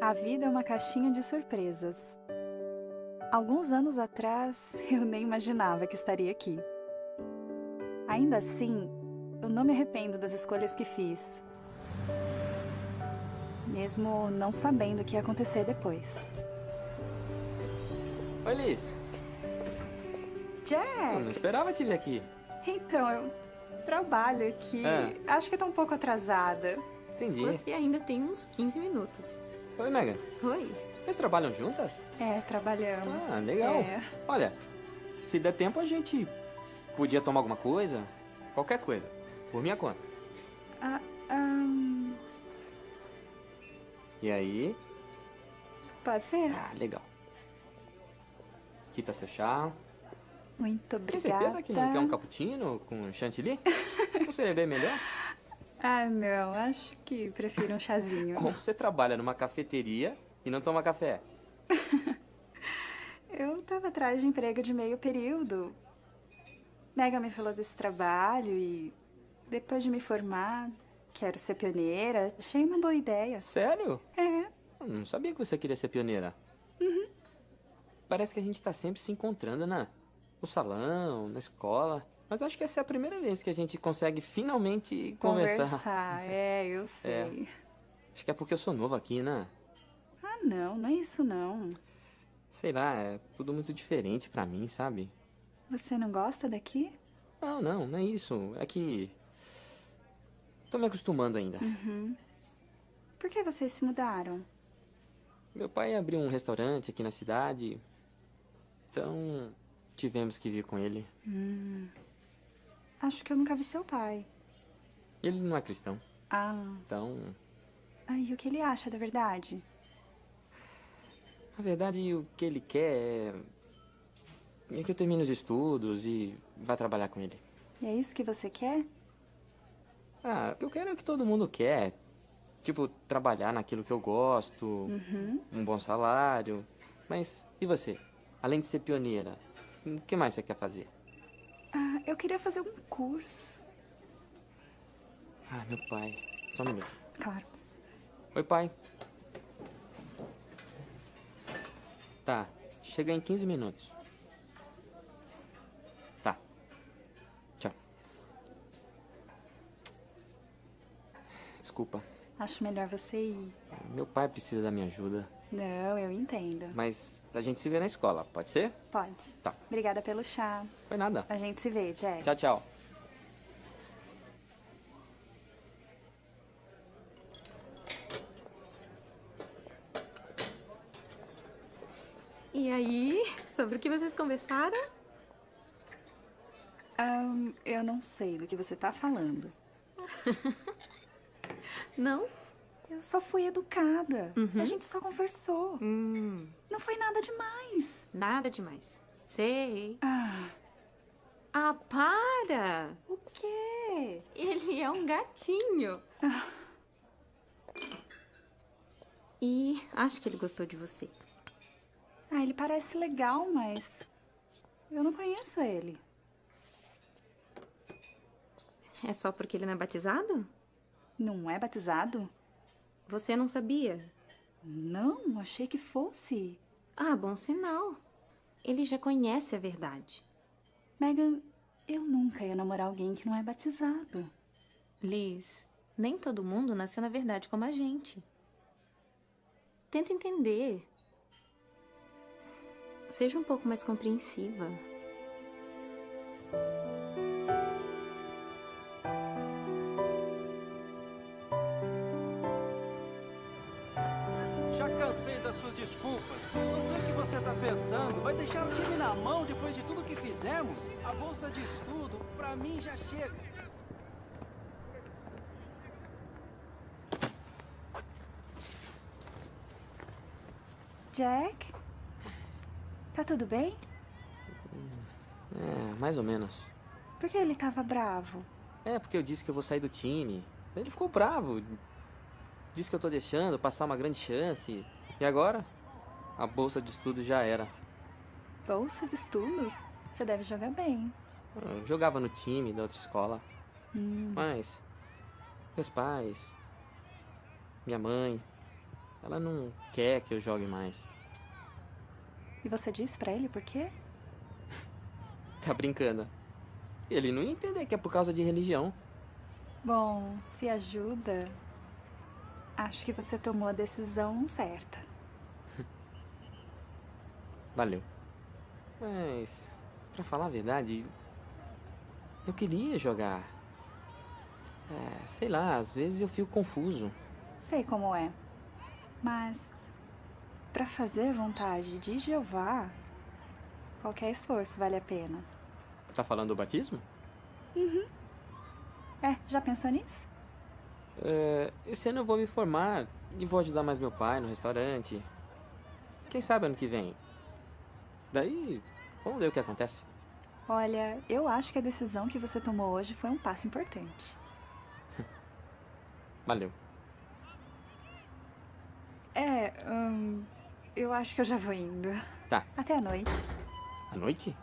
A vida é uma caixinha de surpresas. Alguns anos atrás, eu nem imaginava que estaria aqui. Ainda assim, eu não me arrependo das escolhas que fiz. Mesmo não sabendo o que ia acontecer depois. Oi, Liz. Jack! Eu não esperava te ver aqui. Então, eu trabalho aqui. É. Acho que tá um pouco atrasada. Entendi. Você ainda tem uns 15 minutos. Oi, Megan. Oi. Vocês trabalham juntas? É, trabalhamos. Ah, legal. É. Olha, se der tempo a gente podia tomar alguma coisa. Qualquer coisa. Por minha conta. Ah, ahn, E aí? pode ser? Ah, legal. Aqui tá seu chá. Muito Tem obrigada. certeza que não quer um cappuccino com chantilly? Não seria bem melhor? Ah, não. Acho que prefiro um chazinho. Como você trabalha numa cafeteria e não toma café? Eu tava atrás de emprego de meio período. Mega me falou desse trabalho e depois de me formar, quero ser pioneira. Achei uma boa ideia. Sério? É. Eu não sabia que você queria ser pioneira. Parece que a gente tá sempre se encontrando, né? No salão, na escola. Mas acho que essa é a primeira vez que a gente consegue finalmente conversar. Conversar. É, eu sei. Acho que é porque eu sou novo aqui, né? Ah, não. Não é isso, não. Sei lá, é tudo muito diferente pra mim, sabe? Você não gosta daqui? Não, não, não é isso. É que. Tô me acostumando ainda. Por que vocês se mudaram? Meu pai abriu um restaurante aqui na cidade. Então. Tivemos que vir com ele. Acho que eu nunca vi seu pai. Ele não é cristão. Ah. Então. ah e o que ele acha da verdade? Na verdade, o que ele quer é. É que eu termine os estudos e vá trabalhar com ele. E é isso que você quer? Ah, o que eu quero é o que todo mundo quer. Tipo, trabalhar naquilo que eu gosto, um bom salário. Mas e você? Além de ser pioneira, o que mais você quer fazer? Ah, eu queria fazer um curso. Ah, meu pai. Só um minuto. Claro. Oi, pai. Tá, chega em 15 minutos. Tá. Tchau. Desculpa, Acho melhor você ir. meu pai precisa da minha ajuda. Não, eu entendo. Mas a gente se vê na escola, pode ser? Pode. Tá. Obrigada pelo chá. Foi nada. A gente se vê, Jack. Tchau, tchau. E aí, sobre o que vocês conversaram? Ahn, eu não sei do que você tá falando. Não? Eu só fui educada. A gente só conversou. Hum, Não foi nada demais. nada demais. Sei. Ah, Ah, para! o quê? Ele é um gatinho. E acho que ele gostou de você. Ah, ele parece legal, mas eu não conheço ele. É só porque ele não é batizado? Não é batizado? Você não sabia? Não, achei que fosse. Ah, bom sinal. Ele já conhece a verdade. Megan, eu nunca ia namorar alguém que não é batizado. Liz, nem todo mundo nasceu na verdade como a gente. Tenta entender. Seja um pouco mais compreensiva. Pensando. Vai deixar o time na mão depois de tudo que fizemos? A bolsa de estudo, pra mim, já chega. Jack? Tá tudo bem? É, mais ou menos. Por que ele tava bravo? É, porque eu disse que eu vou sair do time. Ele ficou bravo. Disse que eu tô deixando passar uma grande chance. E agora? A bolsa de estudo já era. Bolsa de estudo? Você deve jogar bem. Eu jogava no time da outra escola. Hum. Mas. Meus pais. Minha mãe. ela não quer que eu jogue mais. E você disse pra ele por quê? Tá brincando. Ele não ia entender que é por causa de religião. Bom, se ajuda, acho que você tomou a decisão certa. Valeu. Mas, pra falar a verdade, eu queria jogar. É, sei lá, às vezes eu fico confuso. Sei como é. Mas, pra fazer vontade de Jeová, qualquer esforço vale a pena. Tá falando do batismo? É, já pensou nisso? É, esse ano eu vou me formar e vou ajudar mais meu pai no restaurante. Quem sabe ano que vem. Daí, vamos ver o que acontece. Olha, eu acho que a decisão que você tomou hoje foi um passo importante. Valeu. É, hum, eu acho que eu já vou indo. Tá. Até a noite. À noite?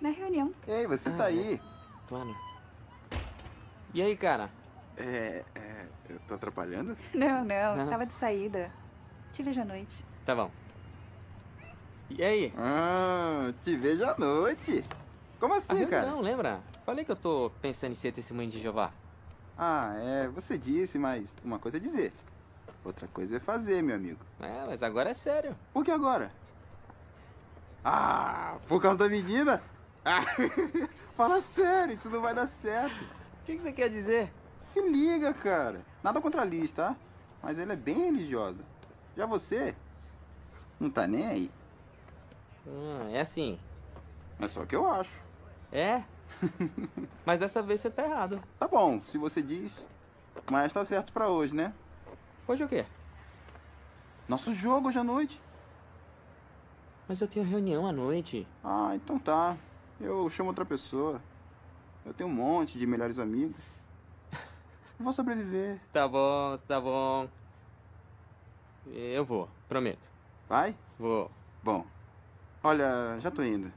Na reunião. Ei, você Ah, tá aí? Claro. E aí, cara? É, é, eu tô atrapalhando? Não, não, Não. tava de saída. Te vejo à noite. Tá bom. E aí? Ah, te vejo à noite. Como assim, cara? reunião, lembra? Falei que eu tô pensando em ser testemunho de Jeová. Ah, é, você disse, mas uma coisa é dizer. Outra coisa é fazer, meu amigo. É, mas agora é sério. Por que agora? Ah, por causa da menina? Ah, fala sério, isso não vai dar certo. O que, que você quer dizer? Se liga, cara. Nada contra a Liz, tá? Mas ela é bem religiosa. Já você, não tá nem aí. Ah, é assim. É só que eu acho. É? mas dessa vez você tá errado. Tá bom, se você diz. Mas tá certo pra hoje, né? Hoje o quê? Nosso jogo hoje à noite. Mas eu tenho reunião à noite. Ah, então tá. Eu chamo outra pessoa. Eu tenho um monte de melhores amigos. Vou sobreviver. Tá bom, tá bom. Eu vou, prometo. Vai? Vou. Bom. Olha, já tô indo.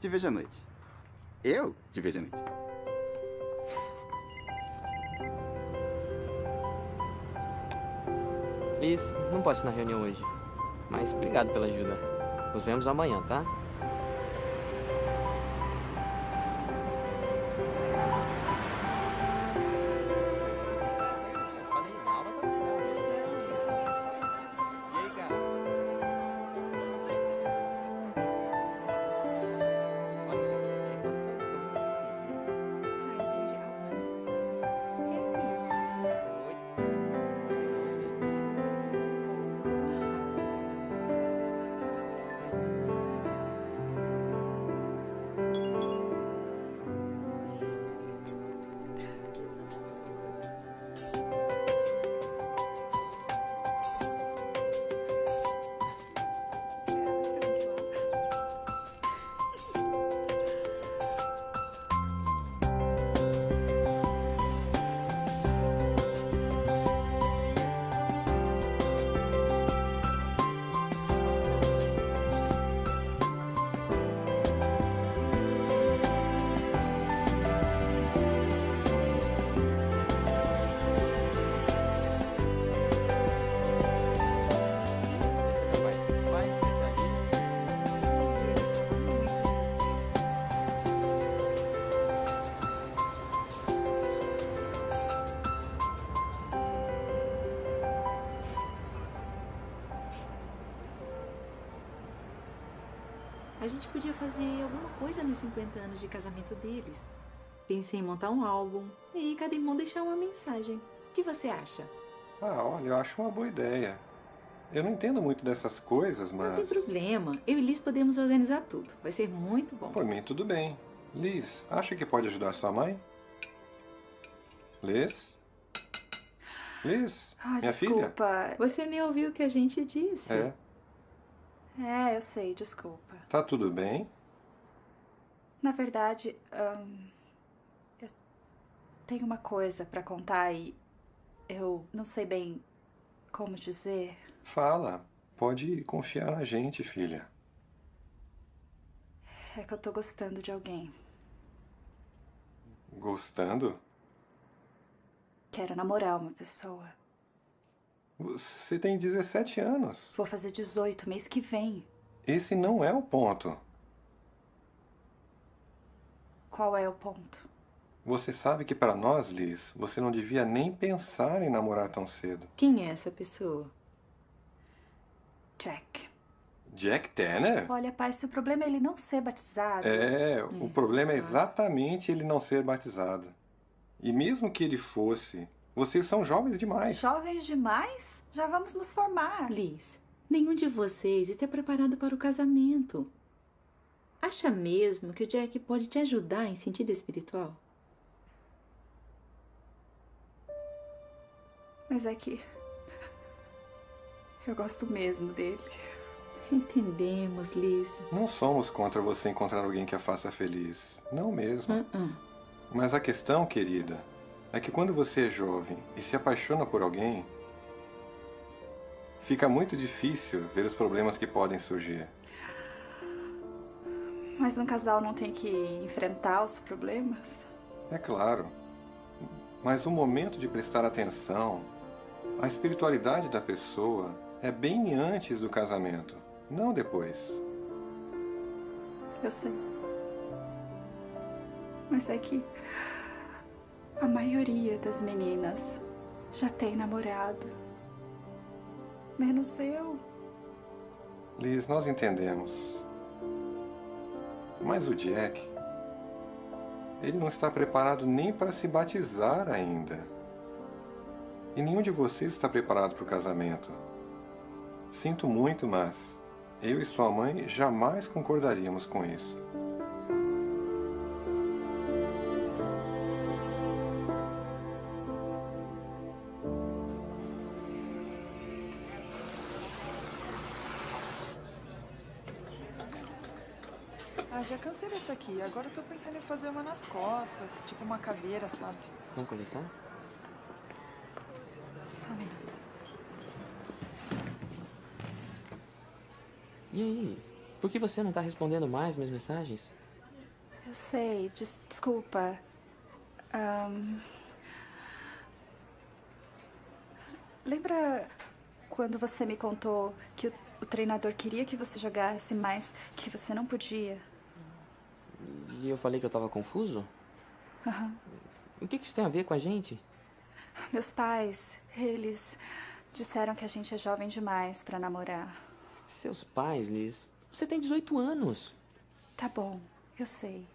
Te vejo à noite. Eu te vejo à noite. Liz, não posso ir na reunião hoje. Mas obrigado pela ajuda. Nos vemos amanhã, tá? Gente podia fazer alguma coisa nos 50 anos de casamento deles. Pensei em montar um álbum e cada irmão deixar uma mensagem. O que você acha? Ah, olha, eu acho uma boa ideia. Eu não entendo muito dessas coisas, Não tem mas. problema. Eu e Liz podemos organizar tudo. Vai ser muito bom. Por mim, tudo bem. Liz, acha que pode ajudar sua mãe? Liz? Liz? Ah, minha filha? desculpa. Você nem ouviu o que a gente disse. É. É, eu sei, desculpa. Tá tudo bem? Na verdade, ahn, eu tenho uma coisa pra contar e eu não sei bem como dizer. Fala. Pode confiar na gente, filha. É que eu tô gostando de alguém. Gostando? Quero namorar uma pessoa. Você tem 17 anos. Vou fazer 18 mês que vem. Esse não é o ponto. Qual é o ponto? Você sabe que para nós, Liz, você não devia nem pensar em namorar tão cedo. Quem é essa pessoa? Jack. Jack Tanner? Olha, pai, se o problema é ele não ser batizado. É, o problema é exatamente ele não ser batizado. E mesmo que ele fosse, vocês são jovens demais. Jovens demais? Já vamos nos formar. Liz, nenhum de vocês está preparado para o casamento. Acha mesmo que o Jack pode te ajudar em sentido espiritual? Mas é que. Eu gosto mesmo dele. Entendemos, Liz. Não somos contra você encontrar alguém que a faça feliz. Não mesmo. Uh-uh. Mas a questão, querida, é que quando você é jovem e se apaixona por alguém, fica muito difícil ver os problemas que podem surgir. Mas um casal não tem que enfrentar os problemas? É claro. Mas o momento de prestar atenção, a espiritualidade da pessoa é bem antes do casamento, não depois. Eu sei. Mas é que a maioria das meninas já tem namorado. Menos eu. Liz, nós entendemos. Mas o Jack. Ele não está preparado nem para se batizar ainda. E nenhum de vocês está preparado para o casamento. Sinto muito, mas eu e sua mãe jamais concordaríamos com isso. Aqui. Agora eu tô pensando em fazer uma nas costas, tipo uma caveira, sabe? Vamos conversar? Só um minuto. E aí? Por que você não tá respondendo mais minhas mensagens? Eu sei, des- desculpa. Ahn, Lembra quando você me contou que o, o treinador queria que você jogasse, mas que você não podia? E eu falei que eu tava confuso? Aham. O que que isso tem a ver com a gente? Meus pais, eles disseram que a gente é jovem demais pra namorar. Seus pais, Liz. Você tem 18 anos. Tá bom, eu sei.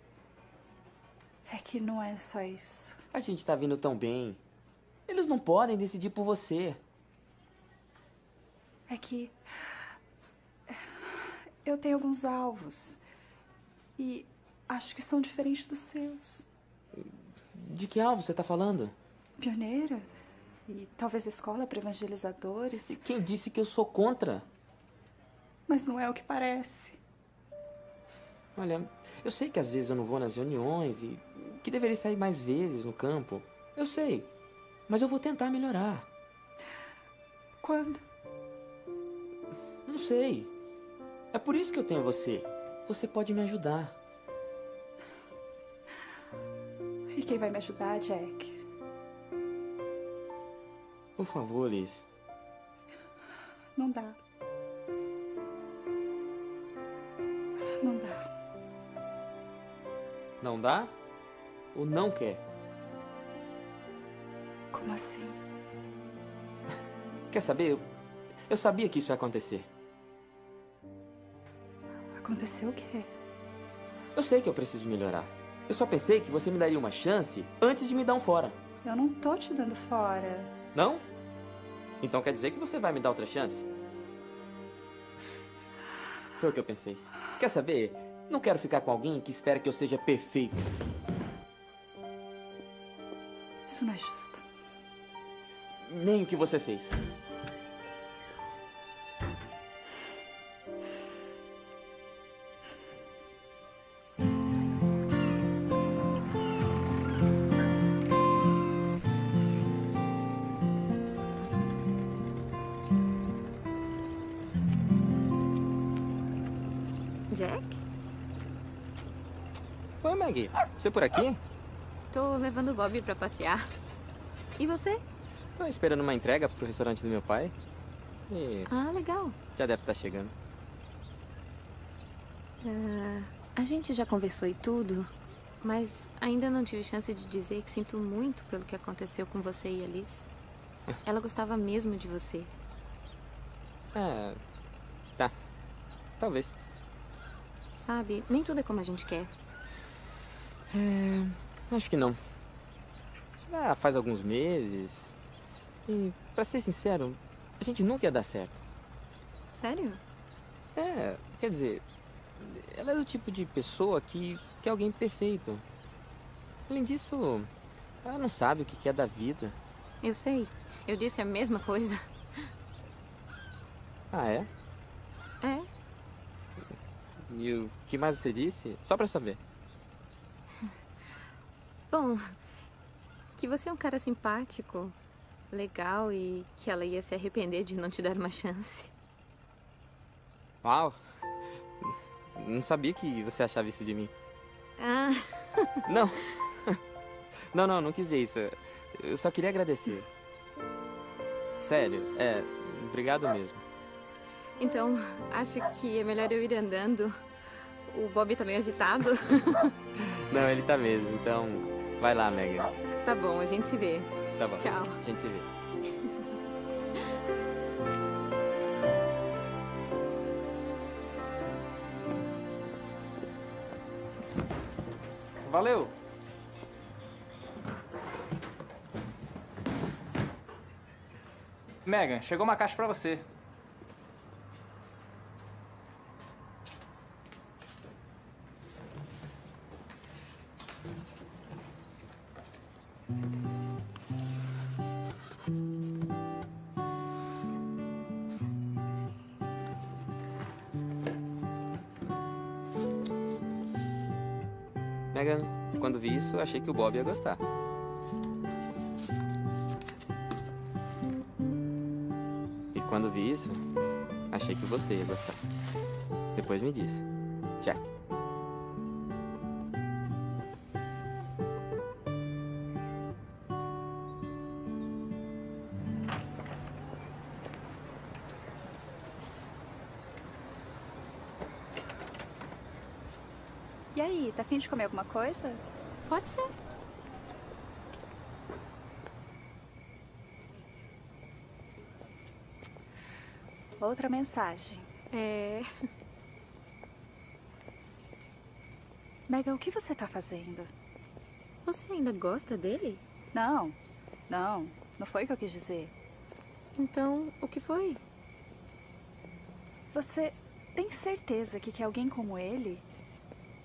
É que não é só isso. A gente tá vindo tão bem. Eles não podem decidir por você. É que eu tenho alguns alvos e acho que são diferentes dos seus. De que alvo você tá falando? Pioneira e talvez escola para evangelizadores, E quem disse que eu sou contra? mas não é o que parece. Olha, eu sei que às vezes eu não vou nas reuniões e que deveria sair mais vezes no campo. Eu sei. Mas eu vou tentar melhorar. Quando? Não sei. É por isso que eu tenho você. Você pode me ajudar. Quem vai me ajudar, Jack? Por favor, Liz. Não dá. Não dá. Não dá? Ou não quer? Como assim? Quer saber? Eu, eu sabia que isso ia acontecer. Aconteceu o quê? Eu sei que eu preciso melhorar. Eu só pensei que você me daria uma chance antes de me dar um fora. Eu não tô te dando fora. Não? Então quer dizer que você vai me dar outra chance? Foi o que eu pensei. Quer saber? Não quero ficar com alguém que espera que eu seja perfeito. Isso não é justo. Nem o que você fez. Maggie. Você por aqui? Tô levando o Bob pra passear. E você? Tô esperando uma entrega pro restaurante do meu pai. E Ah, legal. já deve estar chegando. Ah, a gente já conversou e tudo, mas ainda não tive chance de dizer que sinto muito pelo que aconteceu com você e a Liz. Ela gostava mesmo de você. É. Tá. Talvez. Sabe, nem tudo é como a gente quer. É. Acho que não. Já faz alguns meses. E, pra ser sincero, a gente nunca ia dar certo. Sério? É, quer dizer, ela é do tipo de pessoa que quer alguém perfeito. Além disso, ela não sabe o que quer da vida. Eu sei. Eu disse a mesma coisa. Ah, é? É. E o que mais você disse? Só pra saber. Bom, que você é um cara simpático, legal e que ela ia se arrepender de não te dar uma chance. Uau! Não sabia que você achava isso de mim. Ah, Não! Não, não, não quis dizer isso. Eu só queria agradecer. Sério, é. Obrigado mesmo. então acho que é melhor eu ir andando. O Bob tá meio agitado. Não, ele tá mesmo, então. Vai lá, Megan. tá bom, a gente se vê. Tá bom. Tchau. A gente se vê. Valeu! Megan, chegou uma caixa pra você. Achei que o Bob ia gostar. E quando vi isso, achei que você ia gostar. Depois me disse. Jack. E aí, tá afim de comer alguma coisa? Pode ser. Outra mensagem. É. Megan, o que você tá fazendo? Você ainda gosta dele? Não, não, não foi o que eu quis dizer. Então, o que foi? Você tem certeza que quer alguém como ele?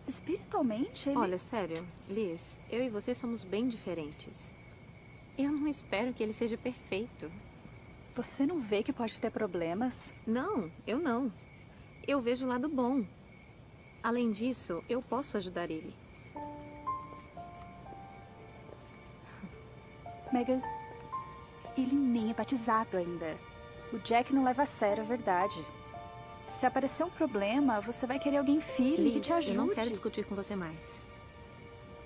Espiritualmente, ele... Olha, sério, Liz, eu e você somos bem diferentes. Eu não espero que ele seja perfeito. Você não vê que pode ter problemas? Não, eu não. Eu vejo o lado bom. Além disso, eu posso ajudar ele. Megan, ele nem é batizado ainda. O Jack não leva a sério a verdade. Se aparecer um problema, você vai querer alguém firme que Liz, te ajude. eu não quero discutir com você mais.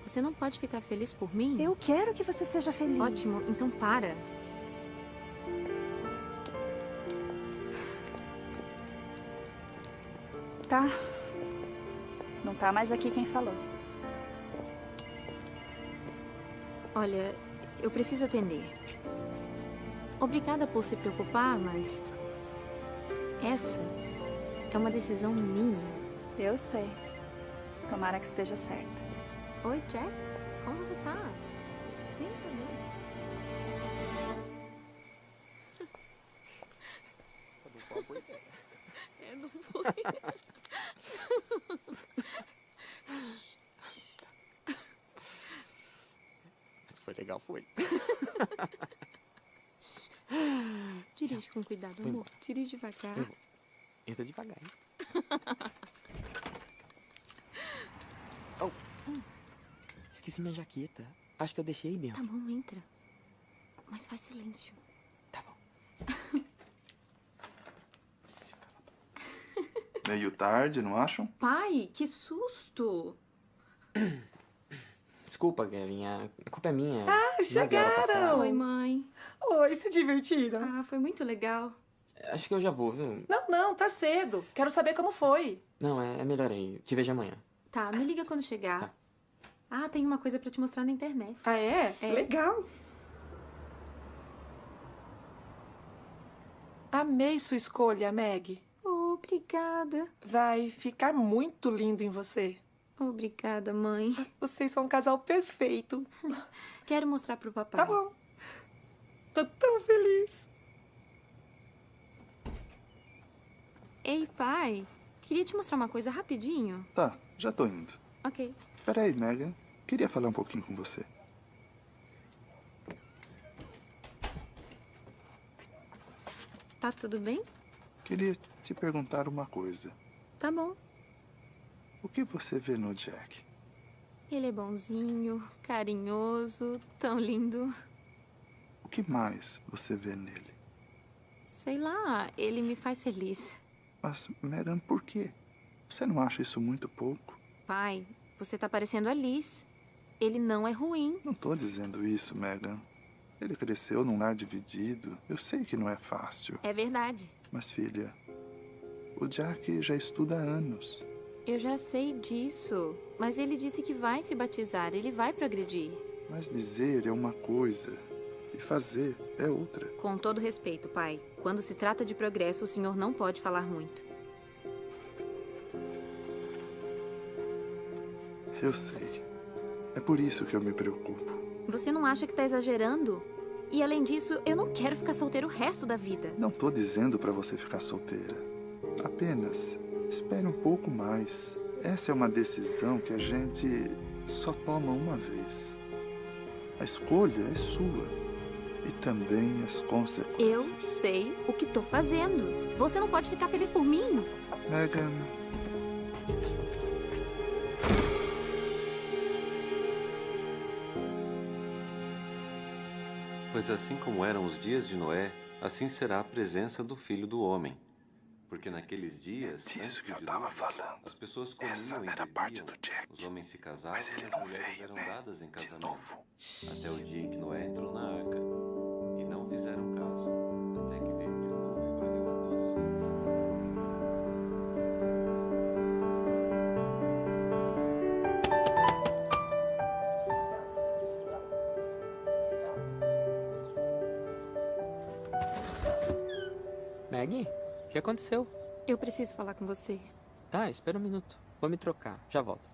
Você não pode ficar feliz por mim? Eu quero que você seja feliz. Ótimo, então para. Tá. Não tá mais aqui quem falou. Olha, eu preciso atender. Obrigada por se preocupar, mas. Essa é uma decisão minha. Eu sei. Tomara que esteja certa. Oi, Jack. Como você tá? Sim, tá bem. É, não foi. Foi legal, foi. Dirige com cuidado, amor. Dirige devagar. Eu vou. Entra devagar, hein? oh. Esqueci minha jaqueta. Acho que eu deixei aí Tá dentro. bom, entra. Mas faz silêncio. Tá bom. Meio tarde, não acham? Pai, que susto! Desculpa, Kevin. A culpa é minha. Ah, é chegaram! Oi, mãe. Oi, se divertiram? Ah, foi muito legal. Acho que eu já vou, viu? Não, não, tá cedo. Quero saber como foi. Não, é, é melhor aí. Te vejo amanhã. Tá, me liga quando chegar. Tá. Ah, tem uma coisa pra te mostrar na internet. Ah, é? É. Legal. Amei sua escolha, Meg. Obrigada. Vai ficar muito lindo em você. Obrigada, mãe. Vocês são um casal perfeito. Quero mostrar pro papai. Tá bom. Tô tão feliz. Ei, pai. Queria te mostrar uma coisa rapidinho. Tá, já tô indo. Ok. Peraí, Megan. Queria falar um pouquinho com você. Tá tudo bem? Queria te perguntar uma coisa. Tá bom. O que você vê no Jack? Ele é bonzinho, carinhoso, tão lindo. O que mais você vê nele? Sei lá, ele me faz feliz. Mas, Megan, por quê? Você não acha isso muito pouco? Pai, você tá parecendo a Liz. Ele não é ruim. Não tô dizendo isso, Megan. Ele cresceu num lar dividido. Eu sei que não é fácil. É verdade. Mas, filha, o Jack já estuda há anos. Eu já sei disso. Mas ele disse que vai se batizar, ele vai progredir. Mas dizer é uma coisa e fazer é outra. Com todo respeito, pai. Quando se trata de progresso, o senhor não pode falar muito. Eu sei. É por isso que eu me preocupo. Você não acha que tá exagerando? E além disso, eu não quero ficar solteiro o resto da vida. Não tô dizendo pra você ficar solteira. Apenas espere um pouco mais. Essa é uma decisão que a gente só toma uma vez. A escolha é sua. E também as Eu consequências. sei o que tô fazendo. Você não pode ficar feliz por mim. Megan, Pois assim como eram os dias de Noé, assim será a presença do Filho do Homem. Porque naqueles dias, disso antes que eu tava dilúvio, falando. as pessoas comiam Essa e era a parte do Jack. os homens se casavam Mas ele e não as mulheres veio, eram né? dadas em De casamento. novo. Até o dia em que Noé entrou na arca. Fizeram caso, até que veio o dilúvio e varreu a todos eles. Maggie, o que aconteceu? Eu preciso falar com você. Tá, espera um minuto. Vou me trocar. Já volto.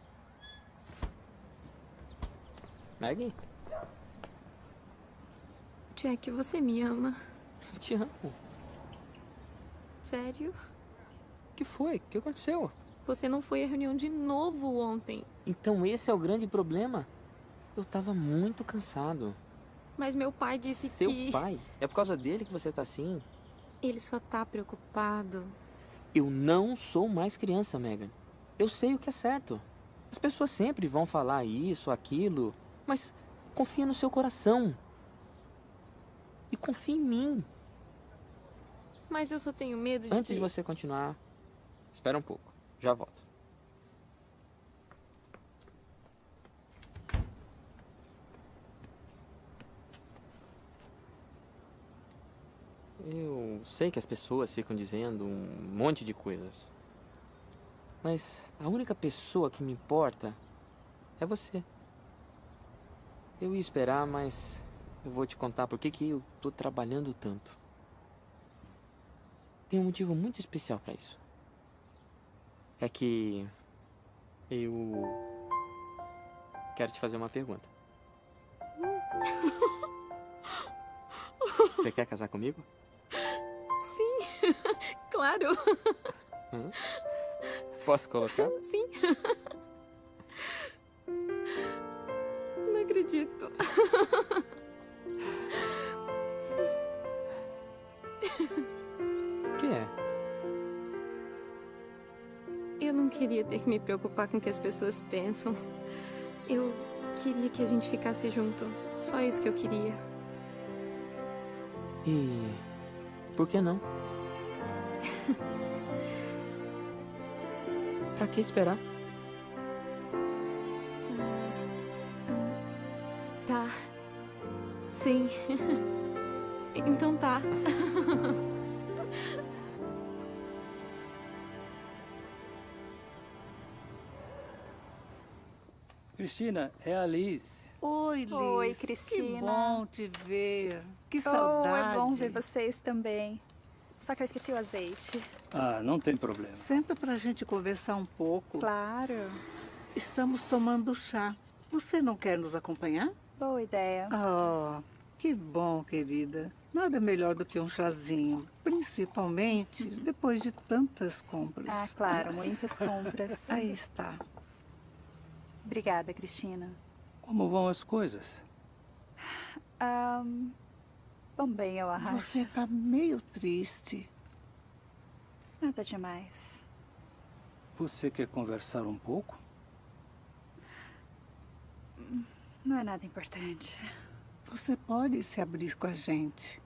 Maggie, Jack, você me ama. eu te amo. Sério? O que foi? O que aconteceu? Você não foi à reunião de novo ontem. Então esse é o grande problema. Eu tava muito cansado. Mas meu pai disse Seu que. pai? É por causa dele que você tá assim? Ele só tá preocupado. Eu não sou mais criança, Megan. Eu sei o que é certo. As pessoas sempre vão falar isso, aquilo, mas confia no seu coração. E confia em mim. Mas eu só tenho medo de. Antes de você continuar, espera um pouco. Já volto. Eu sei que as pessoas ficam dizendo um monte de coisas. Mas a única pessoa que me importa é você. Eu ia esperar, mas eu vou te contar por que que eu tô trabalhando tanto. Tem um motivo muito especial pra isso. É que eu quero te fazer uma pergunta. Você quer casar comigo? Claro! Hã? Posso colocar? Sim! Não acredito. O que é? Eu não queria ter que me preocupar com o que as pessoas pensam. Eu queria que a gente ficasse junto. Só isso que eu queria. E por que não? pra que esperar? Tá. Sim. Então tá. Cristina, é a Liz. Oi, Liz. Oi, Cristina. Que bom te ver. Que Oh, saudade. é bom ver vocês também. Só que eu esqueci o azeite. Ah, não tem problema. Senta pra gente conversar um pouco. Claro. Estamos tomando chá. Você não quer nos acompanhar? Boa ideia. Oh, que bom, querida. Nada melhor do que um chazinho. Principalmente depois de tantas compras. Ah, claro, muitas compras. Aí está. Obrigada, Cristina. Como vão as coisas? Ahn, vão bem, eu acho. Você tá meio triste. Nada demais. Você quer conversar um pouco? Não é nada importante. Você pode se abrir com a gente.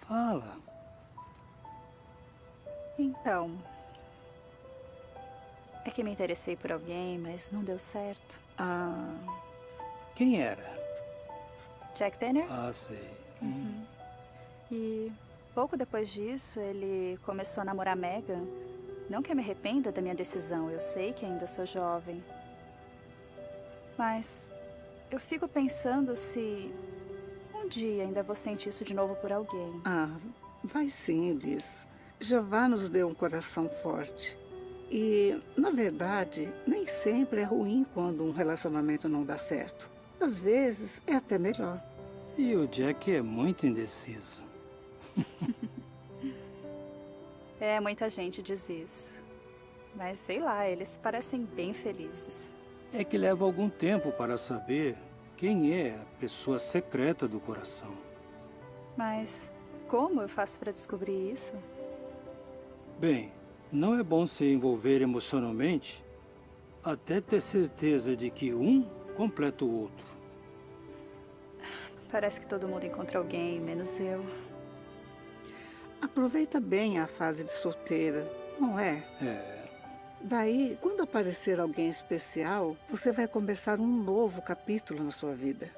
Fala. Então. É que me interessei por alguém, mas não deu certo. Ah, Quem era? Jack Tanner? Ah, sei. Uhum. E pouco depois disso, ele começou a namorar Megan. Não que eu me arrependa da minha decisão, eu sei que ainda sou jovem. Mas eu fico pensando se um dia ainda vou sentir isso de novo por alguém. ah, vai sim, Liz. Jeová nos deu um coração forte. E, na verdade, nem sempre é ruim quando um relacionamento não dá certo. Às vezes é até melhor. E o Jack é muito indeciso. É, muita gente diz isso. Mas sei lá, eles parecem bem felizes. É que leva algum tempo para saber quem é a pessoa secreta do coração. Mas como eu faço para descobrir isso? Bem, não é bom se envolver emocionalmente até ter certeza de que um completa o outro. Parece que todo mundo encontra alguém, menos eu. Aproveita bem a fase de solteira, não é? É, Daí, quando aparecer alguém especial, você vai começar um novo capítulo na sua vida.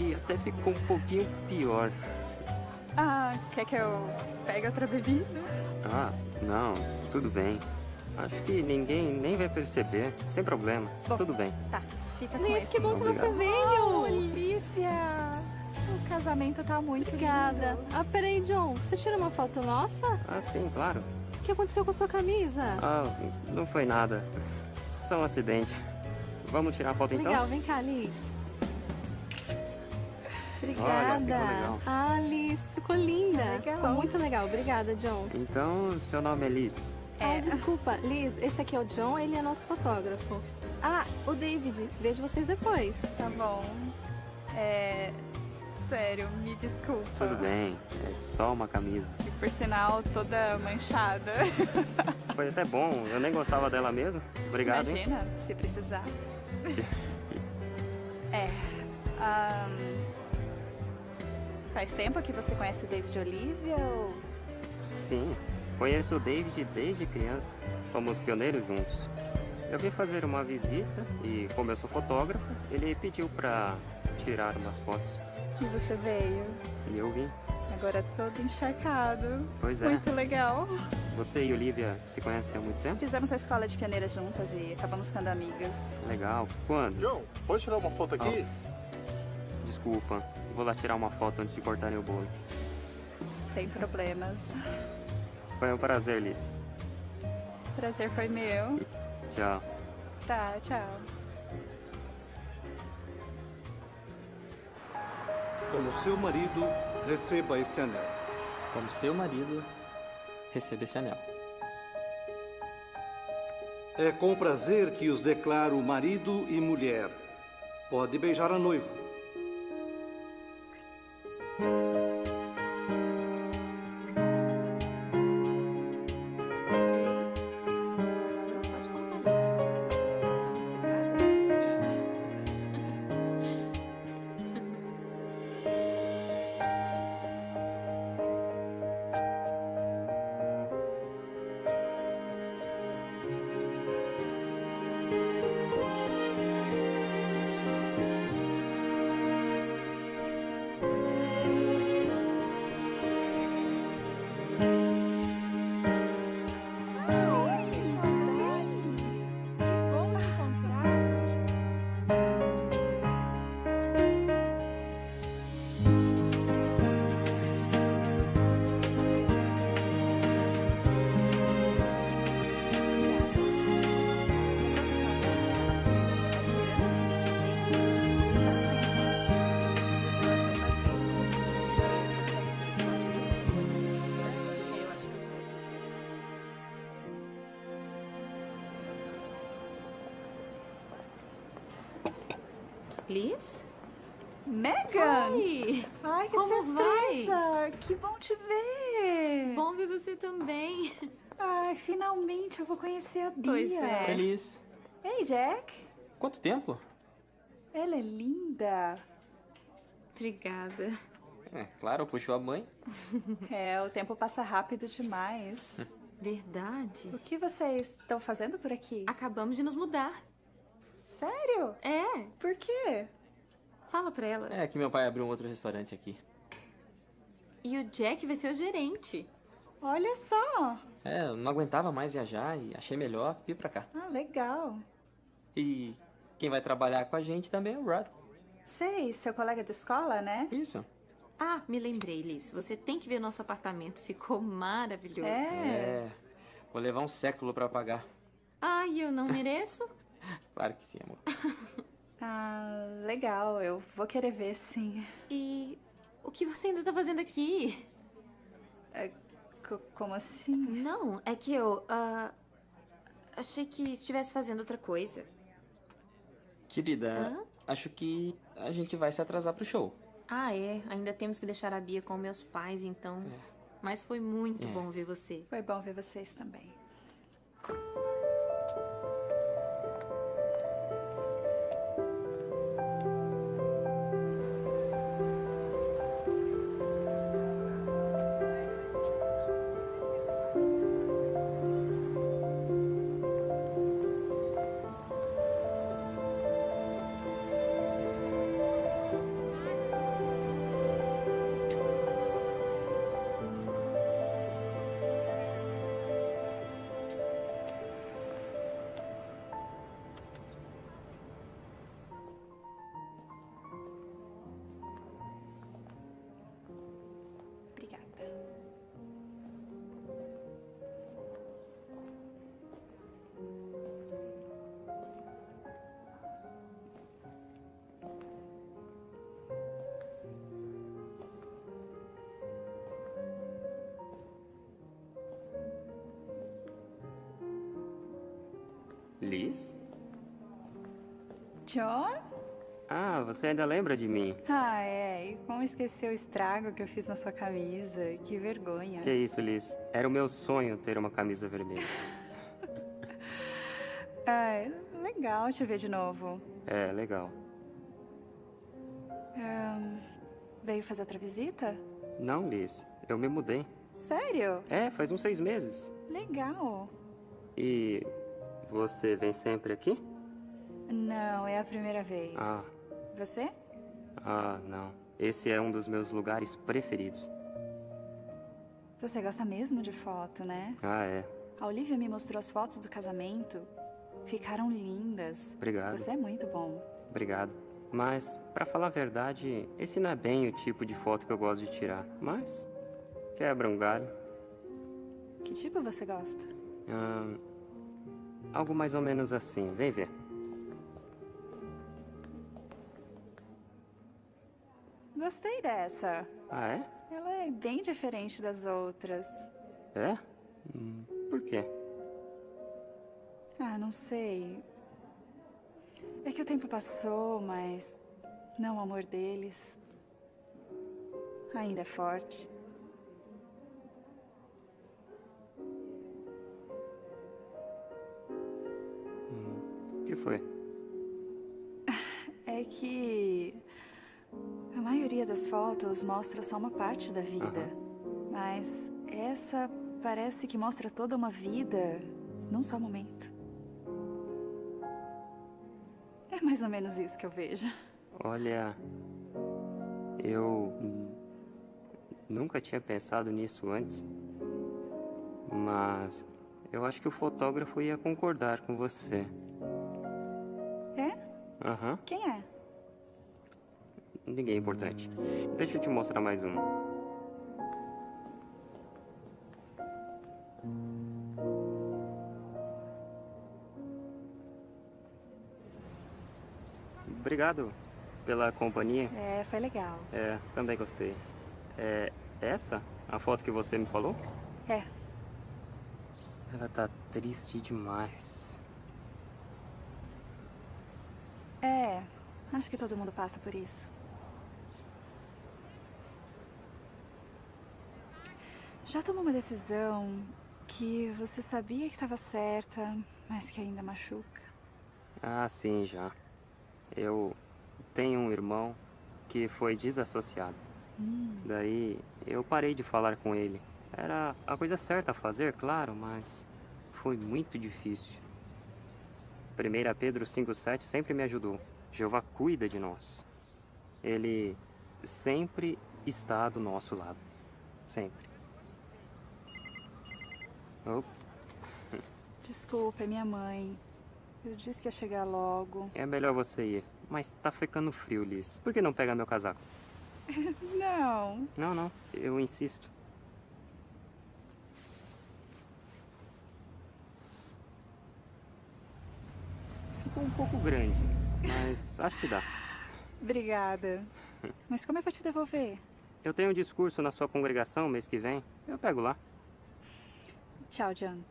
Que até ficou um pouquinho pior. Ah, quer que eu pegue outra bebida? Ah, não, tudo bem. Acho que ninguém nem vai perceber. Sem problema. Bom. Tudo bem. Tá, fica com Liz, esse. que bom que você veio! Olivia! O casamento tá muito Obrigada. lindo. Ah, peraí, John. Você tirou uma foto nossa? Ah, sim, claro. O que aconteceu com a sua camisa? Ah, não foi nada. Só um acidente. Vamos tirar a foto então? Legal, vem cá, Liz. Obrigada. Olha, ficou legal. Ah, Liz, ficou linda. Legal. Ficou muito legal. Obrigada, John. Então, seu nome é Liz. Ah, desculpa. Liz, esse aqui é o John, ele é nosso fotógrafo. Ah, o David. Vejo vocês depois. Tá bom. É. Sério, me desculpa. Tudo bem, é só uma camisa. E por sinal, toda manchada. Foi até bom, eu nem gostava dela mesmo. Obrigado, hein? Imagina, se precisar. é. ahn, Faz tempo que você conhece o David Olivia ou. Sim, conheço o David desde criança. Fomos pioneiros juntos. Eu vim fazer uma visita e, como eu sou fotógrafo, ele pediu pra tirar umas fotos. E você veio? E eu vim. Agora todo encharcado. Pois é. Muito legal. Você e Olivia se conhecem há muito tempo? Fizemos a escola de pioneiras juntas e acabamos ficando amigas. Legal. Quando? John, pode tirar uma foto aqui? Desculpa, vou lá tirar uma foto antes de cortarem o bolo. Sem problemas. Foi um prazer, Liz. Prazer foi meu. Tchau. Tá, tchau. Como seu marido, receba este anel. como seu marido, receba esse anel. É com prazer que os declaro marido e mulher. Pode beijar a noiva. Thank you. Liz? Megan! Oi! Ai, que Como surpresa! Que bom te ver! Bom ver você também. Ai, finalmente eu vou conhecer a Bia. Pois é. Feliz. Ei, Jack. Quanto tempo? Ela é linda. Obrigada. É, claro, puxou a mãe. É, o tempo passa rápido demais. Verdade. O que vocês estão fazendo por aqui? Acabamos de nos mudar. Sério? É. Por quê? Fala pra ela. É que meu pai abriu um outro restaurante aqui. E o Jack vai ser o gerente. Olha só. É, eu não aguentava mais viajar e achei melhor vir pra cá. Ah, legal. E quem vai trabalhar com a gente também é o Rod. Sei, seu colega de escola, né? Isso. Ah, me lembrei, Liz. Você tem que ver o nosso apartamento. Ficou maravilhoso. É. Vou levar um século pra pagar. Ai, eu não mereço? Claro que sim, amor. Ah, legal. Eu vou querer ver, sim. E o que você ainda tá fazendo aqui? É, co- como assim? Não, é que eu. ah, achei que estivesse fazendo outra coisa. Querida, Hã? acho que a gente vai se atrasar pro show. Ah, é. Ainda temos que deixar a Bia com meus pais, então. Mas foi muito É. bom ver você. Foi bom ver vocês também. John? Ah, você ainda lembra de mim? Ah, é. E como esqueceu o estrago que eu fiz na sua camisa? Que vergonha. Que isso, Liz? Era o meu sonho ter uma camisa vermelha. Ai, legal te ver de novo. É, legal. Ahn, veio fazer outra visita? Não, Liz. Eu me mudei. Sério? É, faz uns seis meses. Legal. E você vem sempre aqui? Não, é a primeira vez. Ah, Você? ah, não. Esse é um dos meus lugares preferidos. Você gosta mesmo de foto, né? Ah, é. A Olivia me mostrou as fotos do casamento. Ficaram lindas. Obrigado. Você é muito bom. Obrigado. Mas, pra falar a verdade, esse não é bem o tipo de foto que eu gosto de tirar. Mas, quebra um galho. Que tipo você gosta? Ahn, algo mais ou menos assim. Vem ver. Gostei dessa. Ah, é? Ela é bem diferente das outras. É? Hum, por quê? Ah, não sei. É que o tempo passou, mas não o amor deles ainda é forte. Hum, o que foi? É que a maioria das fotos mostra só uma parte da vida. Mas essa parece que mostra toda uma vida num só momento. É mais ou menos isso que eu vejo. Olha, eu nunca tinha pensado nisso antes, mas eu acho que o fotógrafo ia concordar com você. É? Aham. Quem é? Ninguém é importante. Deixa eu te mostrar mais uma. Obrigado pela companhia. É, foi legal. É, também gostei. É essa a foto que você me falou? É. Ela tá triste demais. É, acho que todo mundo passa por isso. Já tomou uma decisão que você sabia que estava certa, mas que ainda machuca? Ah, sim, já. Eu tenho um irmão que foi desassociado. Hum. Daí eu parei de falar com ele. Era a coisa certa a fazer, claro, mas foi muito difícil. 1 Pedro 5,7 sempre me ajudou. Jeová cuida de nós. Ele sempre está do nosso lado. Sempre. Oh, Desculpa, é minha mãe. Eu disse que ia chegar logo. é melhor você ir. Mas tá ficando frio, Liz. Por que não pega meu casaco? Não. Não, não. Eu insisto. Ficou um pouco grande, mas acho que dá. Obrigada. Mas como é pra te devolver? Eu tenho um discurso na sua congregação mês que vem. Eu pego lá. Tchau, John.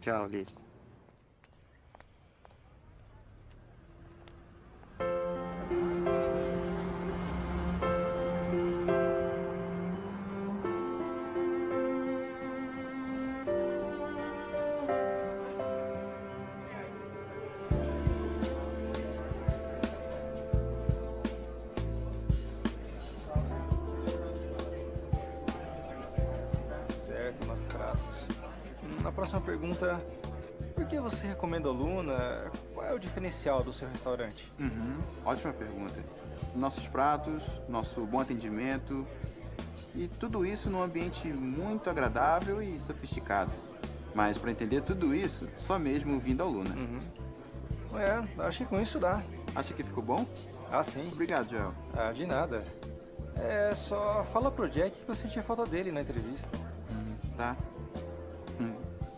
Tchau, Liz. Diferencial do seu restaurante? Uhum, ótima pergunta. Nossos pratos, nosso bom atendimento e tudo isso num ambiente muito agradável e sofisticado. Mas para entender tudo isso, só mesmo vindo ao Luna. Uhum. É, acho que com isso dá. Acha que ficou bom? Ah, sim. Obrigado, Joel. Ah, de nada. É, só fala pro Jack que eu senti a falta dele na entrevista. Tá. Hum,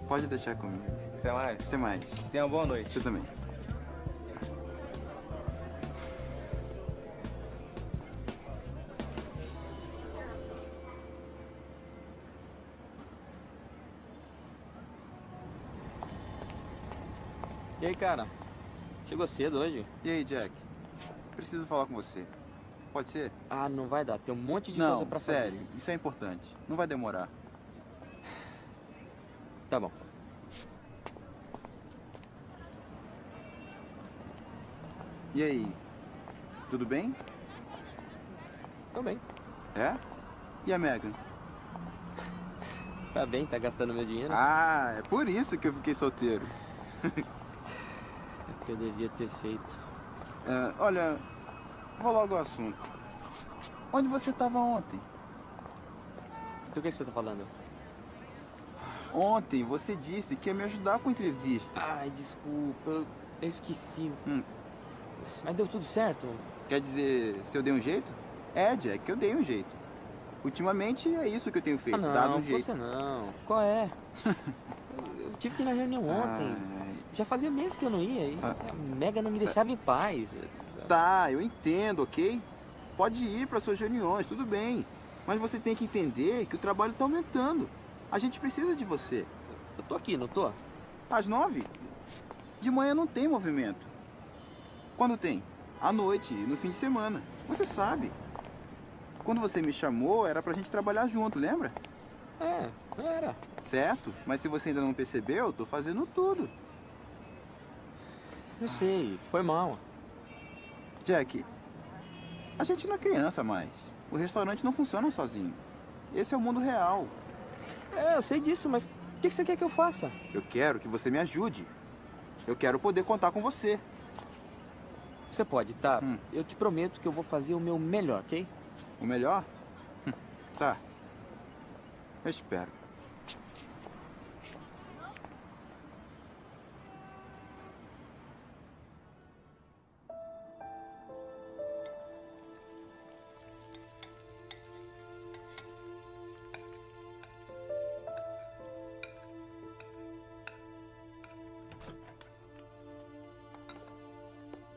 pode deixar comigo. Até mais. Até mais. Tenha uma boa noite. Você também. E aí, cara? Chegou cedo hoje? E aí, Jack? Preciso falar com você. Pode ser? Ah, não vai dar. Tem um monte de Não, coisa pra fazer. sério. Isso é importante. Não vai demorar. Tá bom. E aí? Tudo bem? Tô bem. É? E a Megan? Tá bem, tá gastando meu dinheiro. Ah, é por isso que eu fiquei solteiro. Que eu devia ter feito. É, olha, vou logo ao assunto. Onde você estava ontem? Do que você tá falando? Ontem você disse que ia me ajudar com a entrevista. Ai, desculpa. Eu, eu esqueci. Hum. Mas deu tudo certo? Quer dizer, se eu dei um jeito? É, Jack, eu dei um jeito. Ultimamente é isso que eu tenho feito, Ah, não, dado um jeito. você não. Qual é? eu, eu tive que ir na reunião ontem. Já fazia meses que eu não ia. E Ah. a Mega não me deixava em paz. Tá, eu entendo, ok? Pode ir para suas reuniões, tudo bem. Mas você tem que entender que o trabalho está aumentando. A gente precisa de você. Eu tô aqui, não tô? Às nove? De manhã não tem movimento. Quando tem? À noite, no fim de semana. Você sabe. Quando você me chamou, era pra gente trabalhar junto, lembra? É, era. Certo, mas se você ainda não percebeu, eu tô fazendo tudo. Eu sei, foi mal. Jack, a gente não é criança mais. O restaurante não funciona sozinho. Esse é o mundo real. É, eu sei disso, mas o que você quer que eu faça? Eu quero que você me ajude. Eu quero poder contar com você. Você pode, tá? Hum. Eu te prometo que eu vou fazer o meu melhor, ok? O melhor? Hum, tá. Eu espero.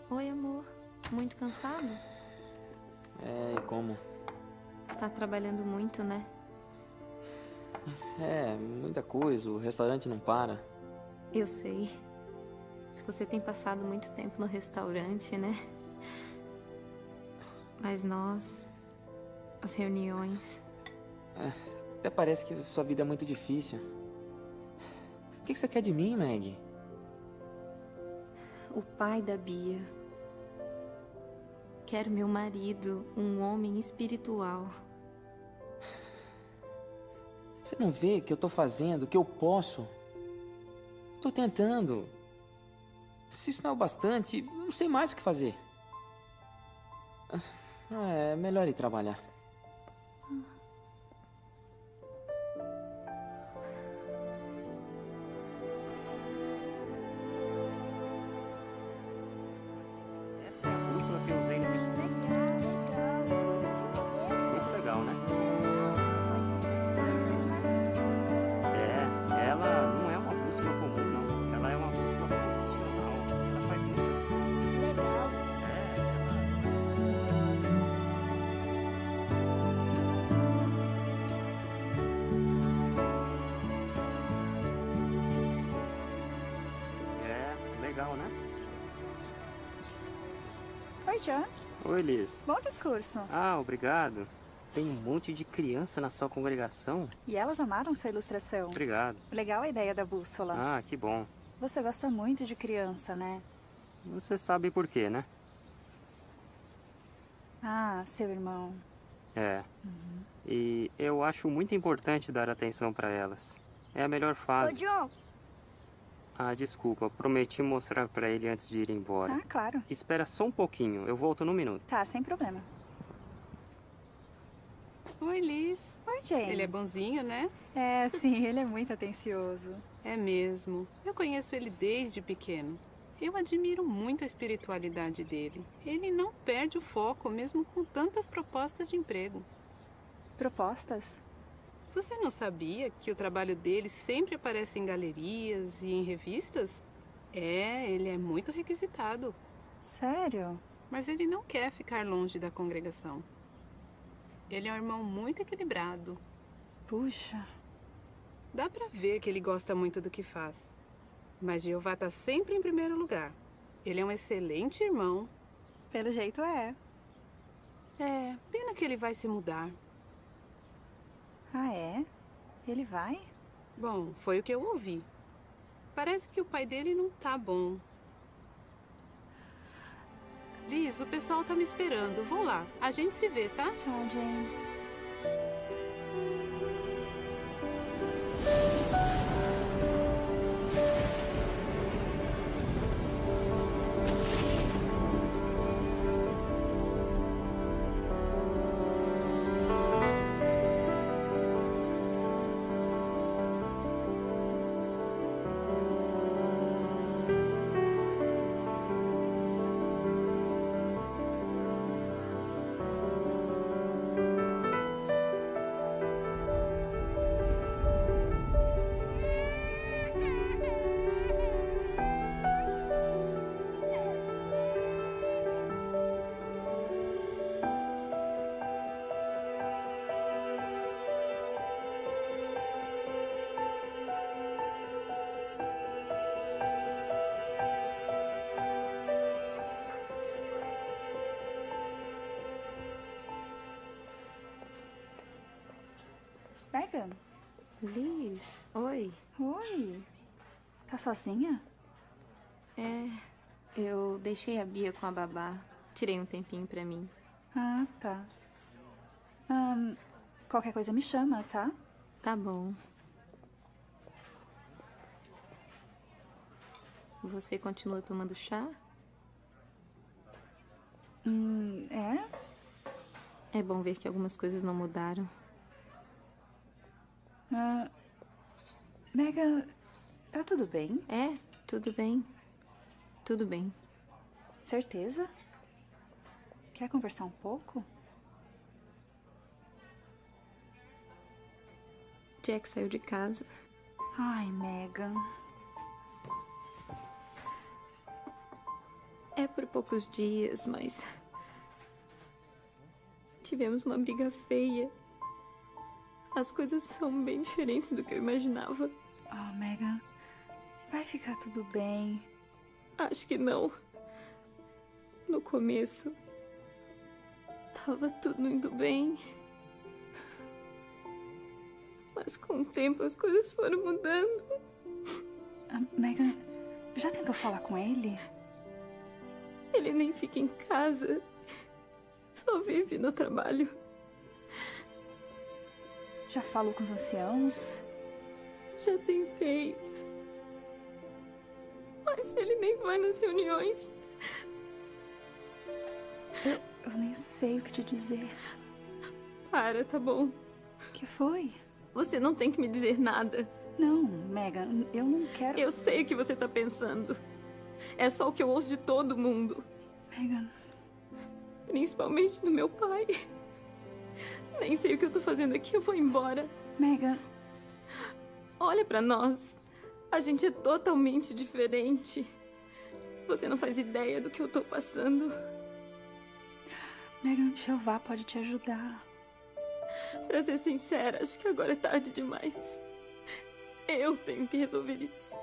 Oi, amor. Muito cansado? É, e como? Tá trabalhando muito, né? É, muita coisa. O restaurante não para. Eu sei. Você tem passado muito tempo no restaurante, né? Mas nós. As reuniões. É, até parece que sua vida é muito difícil. O que você quer de mim, Meg? O pai da Bia. Quero meu marido, um homem espiritual. Você não vê que eu tô fazendo o que eu posso? Tô tentando. Se isso não é o bastante, não sei mais o que fazer. Ah, é melhor ir trabalhar. Oi, Liz. Bom discurso. Ah, obrigado. Tem um monte de criança na sua congregação? E elas amaram sua ilustração. Obrigado. Legal a ideia da bússola. Ah, que bom. Você gosta muito de criança, né? Você sabe por quê, né? Ah, seu irmão. É. Uhum. E eu acho muito importante dar atenção para elas. É a melhor fase. Ô, John, ah, desculpa. Prometi mostrar pra ele antes de ir embora. Ah, claro. Espera só um pouquinho. Eu volto num minuto. Tá, sem problema. Oi, Liz. Oi, Jane. Ele é bonzinho, né? É, sim. Ele é muito atencioso. É mesmo. Eu conheço ele desde pequeno. Eu admiro muito a espiritualidade dele. Ele não perde o foco, mesmo com tantas propostas de emprego. Propostas? Você não sabia que o trabalho dele sempre aparece em galerias e em revistas? É, ele é muito requisitado. Sério? Mas ele não quer ficar longe da congregação. Ele é um irmão muito equilibrado. Puxa. Dá pra ver que ele gosta muito do que faz. Mas Jeová tá sempre em primeiro lugar. Ele é um excelente irmão. Pelo jeito é. É, pena que ele vai se mudar. Ah, é? Ele vai? Bom, foi o que eu ouvi. Parece que o pai dele não tá bom. Liz, o pessoal tá me esperando. Vou lá. A gente se vê, tá? Tchau, Jane. Oi. Oi. Tá sozinha? É, eu deixei a Bia com a babá. Tirei um tempinho pra mim. Ah, tá. Ahn, qualquer coisa me chama, tá? Tá bom. Você continua tomando chá? Hum, é? É bom ver que algumas coisas não mudaram. Ah, Megan, tá tudo bem? É, tudo bem. Tudo bem. Certeza? Quer conversar um pouco? Jack saiu de casa. Ai, Megan. É por poucos dias, mas. Tivemos uma briga feia. As coisas são bem diferentes do que eu imaginava. Oh, Megan. Vai ficar tudo bem. Acho que não. No começo. Tava tudo indo bem. Mas com o tempo as coisas foram mudando. Ah, Megan, já tentou falar com ele? Ele nem fica em casa. Só vive no trabalho. Já falou com os anciãos? Já tentei. Mas ele nem vai nas reuniões. Eu, eu nem sei o que te dizer. Para, tá bom. O que foi? Você não tem que me dizer nada. Não, Megan, eu não quero. Eu sei o que você tá pensando. É só o que eu ouço de todo mundo. Megan. Principalmente do meu pai. Nem sei o que eu tô fazendo aqui, eu vou embora. Megan. Olha pra nós. A gente é totalmente diferente. Você não faz ideia do que eu tô passando. Megan, Jeová pode te ajudar. Pra ser sincera, acho que agora é tarde demais. Eu tenho que resolver isso.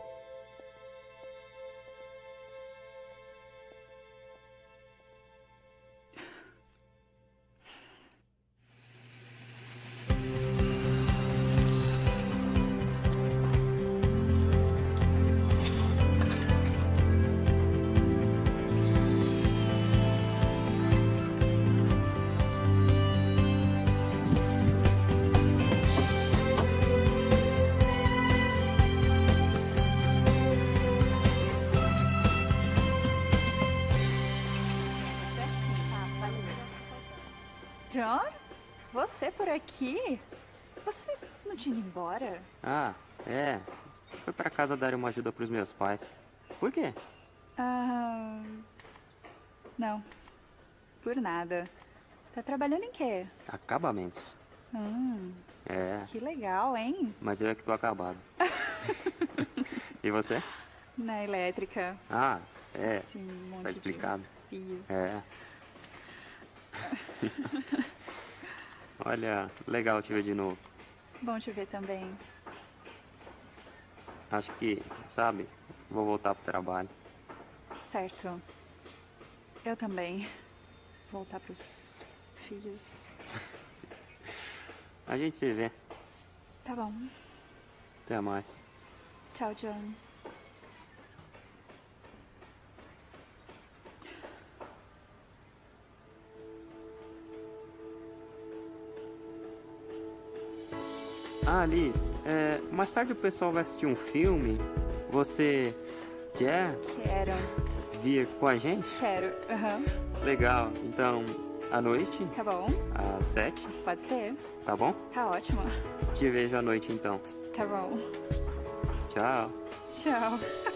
John? Você por aqui? Você não tinha ido embora? Ah, é. Foi pra casa dar uma ajuda pros meus pais. Por quê? Ah. Não. Por nada. Tá trabalhando em quê? Acabamentos. Hum, É. que legal, hein? Mas eu é que tô acabado. e você? Na elétrica. Ah, é. Sim, um monte tá de explicado. fios. É. Olha, legal te ver de novo. Bom te ver também. Acho que, sabe, vou voltar pro trabalho. Certo. Eu também. Voltar pros filhos. A gente se vê. Tá bom. Até mais. Tchau, John. Ah, Liz, é, mais tarde o pessoal vai assistir um filme. Você quer Quero. vir com a gente? Quero. Aham. Legal. Então, à noite, Tá bom. às sete, Pode ser. tá bom? Tá ótimo. Te vejo à noite então. Tá bom. Tchau. Tchau.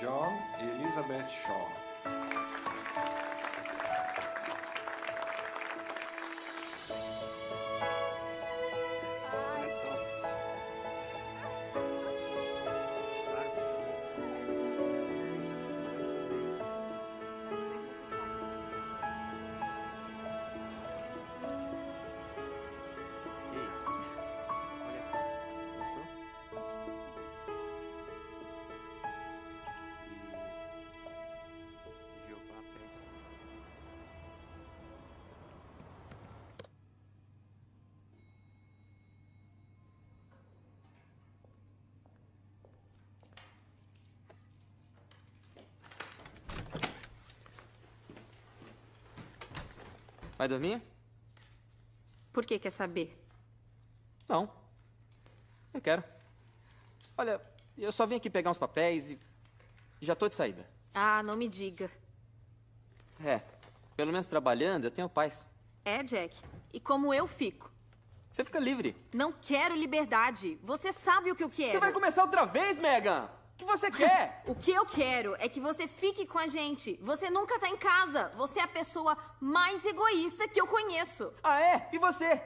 John Elizabeth Shaw. Vai dormir? Por que quer saber? Não. Não quero. Olha, eu só vim aqui pegar uns papéis e já tô de saída. Ah, não me diga. É, pelo menos trabalhando eu tenho paz. É, Jack. E como eu fico? Você fica livre. Não quero liberdade. Você sabe o que eu quero. Você vai começar outra vez, Megan? O que você quer? o que eu quero é que você fique com a gente. Você nunca tá em casa. Você é a pessoa mais egoísta que eu conheço. Ah, é? E você?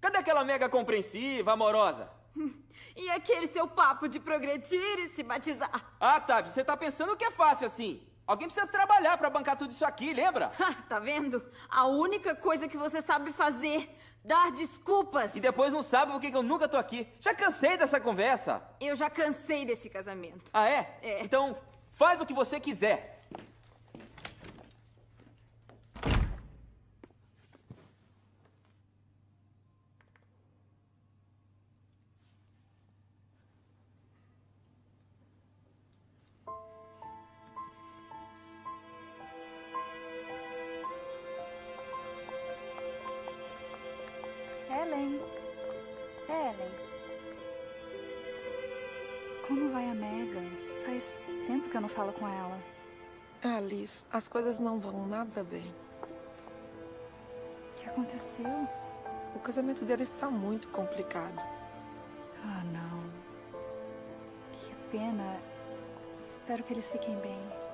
Cadê aquela mega compreensiva, amorosa? E aquele seu papo de progredir e se batizar? Ah, Tavi, você tá pensando que é fácil assim. Alguém precisa trabalhar pra bancar tudo isso aqui, lembra? tá vendo? A única coisa que você sabe fazer, dar desculpas. E depois não sabe por que que eu nunca tô aqui. Já cansei dessa conversa. Eu já cansei desse casamento. Ah, é? É. Então, faz o que você quiser. Como vai a Megan? Faz tempo que eu não falo com ela. Ah, Liz, as coisas não vão nada bem. O que aconteceu? O casamento deles está muito complicado. Ah, não. Que pena. Espero que eles fiquem bem.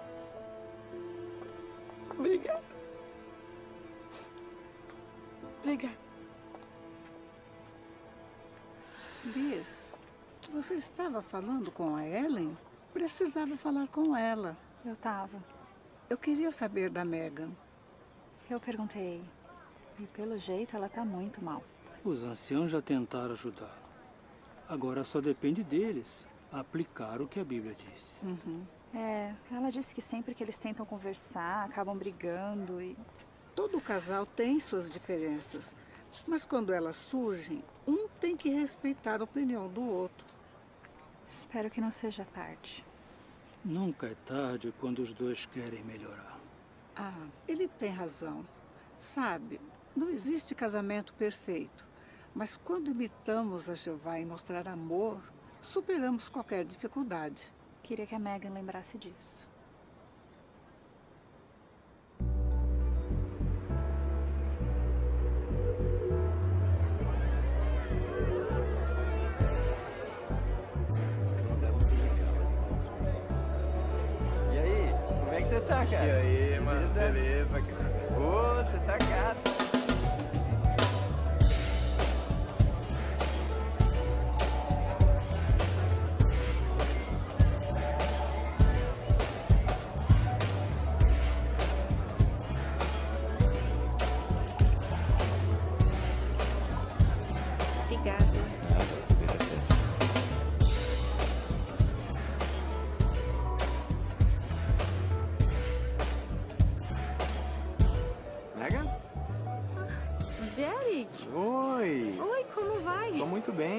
Você estava falando com a Ellen? Precisava falar com ela. Eu tava. Eu queria saber da Megan. Eu perguntei. E pelo jeito ela tá muito mal. Os anciãos já tentaram ajudar. Agora só depende deles aplicar o que a Bíblia diz. É, ela disse que sempre que eles tentam conversar, acabam brigando e. Todo casal tem suas diferenças. Mas quando elas surgem, um tem que respeitar a opinião do outro. Espero que não seja tarde. Nunca é tarde quando os dois querem melhorar. Ah, ele tem razão. Sabe, não existe casamento perfeito. Mas quando imitamos a Jeová em mostrar amor, superamos qualquer dificuldade. Queria que a Megan lembrasse disso. Ô, você tá gato.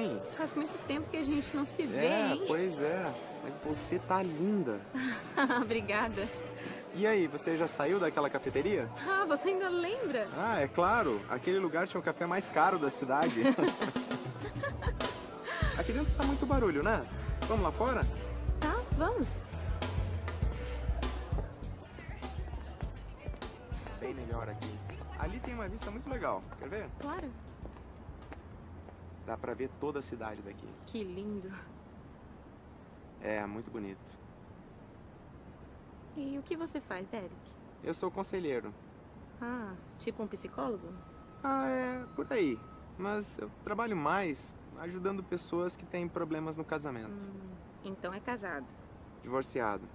Bem. Faz muito tempo que a gente não se vê, É, hein? pois é. Mas você tá linda. Obrigada. E aí, você já saiu daquela cafeteria? Ah, você ainda lembra? Ah, é claro. Aquele lugar tinha o café mais caro da cidade. Aqui dentro tá muito barulho, né? Vamos lá fora? Tá, vamos. Bem melhor aqui. Ali tem uma vista muito legal. Quer ver? Claro. Dá pra ver toda a cidade daqui. Que lindo. É, muito bonito. E o que você faz, Derek? Eu sou conselheiro. Ah, tipo um psicólogo? Ah, é por aí. Mas eu trabalho mais ajudando pessoas que têm problemas no casamento. Hum, então é casado. Divorciado.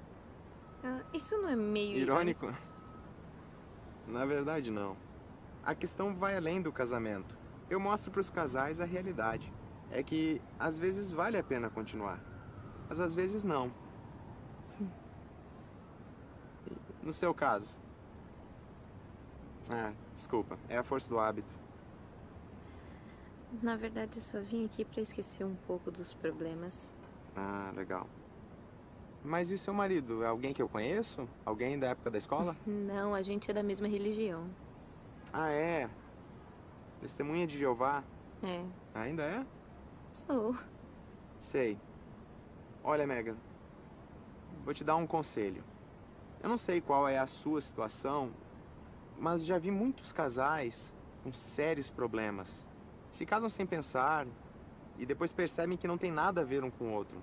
Ah, isso não é meio Irônico? Na verdade, não. A questão vai além do casamento. Eu mostro para os casais a realidade. É que às vezes vale a pena continuar, mas às vezes não. No seu caso? Ah, desculpa. É a força do hábito. Na verdade, eu só vim aqui pra esquecer um pouco dos problemas. Ah, legal. Mas e o seu marido? É alguém que eu conheço? Alguém da época da escola? Não, a gente é da mesma religião. ah, é. Testemunha de Jeová? É, Ainda é? sou. Sei. Olha, Megan. Vou te dar um conselho. Eu não sei qual é a sua situação, mas já vi muitos casais com sérios problemas. Se casam sem pensar e depois percebem que não tem nada a ver um com o outro.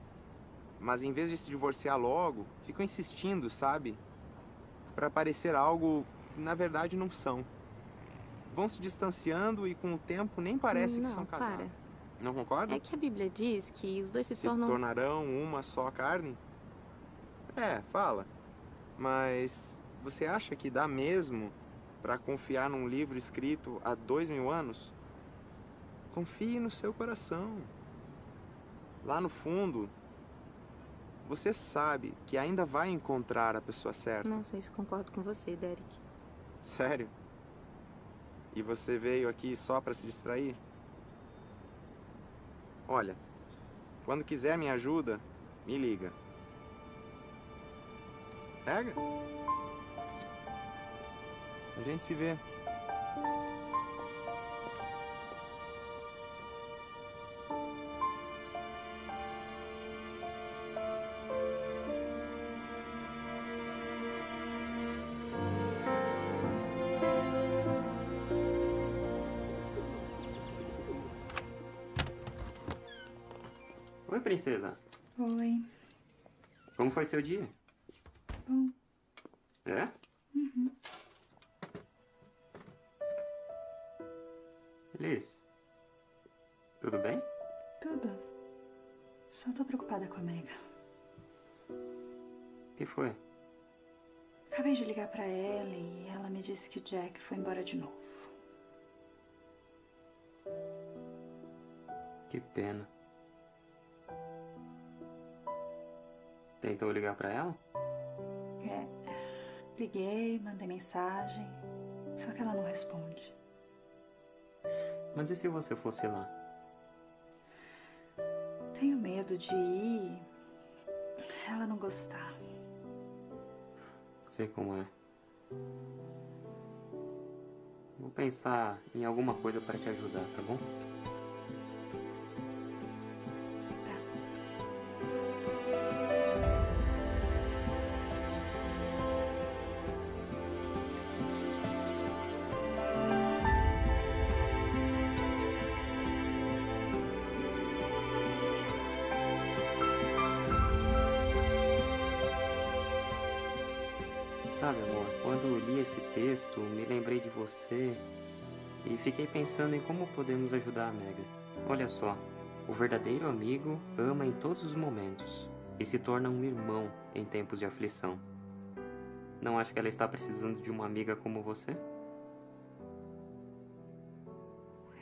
Mas em vez de se divorciar logo, ficam insistindo, sabe? Pra parecer algo que na verdade não são. Vão se distanciando e com o tempo nem parece não, que são casados. para. Não concorda? É que a Bíblia diz que os dois se, se tornam... tornarão uma só carne? É, fala. Mas você acha que dá mesmo pra confiar num livro escrito há dois mil anos? Confie no seu coração. Lá no fundo, você sabe que ainda vai encontrar a pessoa certa. Não sei se concordo com você, Derek. Sério? E você veio aqui só pra se distrair? Olha, quando quiser minha ajuda, me liga. Pega. A gente se vê. Princesa. Oi. Como foi seu dia? Bom. É? Uhum. Liz. Tudo bem? Tudo. Só tô preocupada com a Mega. O que foi? Acabei de ligar pra ela e ela me disse que o Jack foi embora de novo. Que pena. Tentou ligar pra ela? É. Liguei, mandei mensagem. Só que ela não responde. Mas e se você fosse lá? Tenho medo de ir. Ela não gostar. Sei como é. Vou pensar em alguma coisa para te ajudar, tá bom? Você e fiquei pensando em como podemos ajudar a Mega. Olha só, o verdadeiro amigo ama em todos os momentos e se torna um irmão em tempos de aflição. Não acha que ela está precisando de uma amiga como você?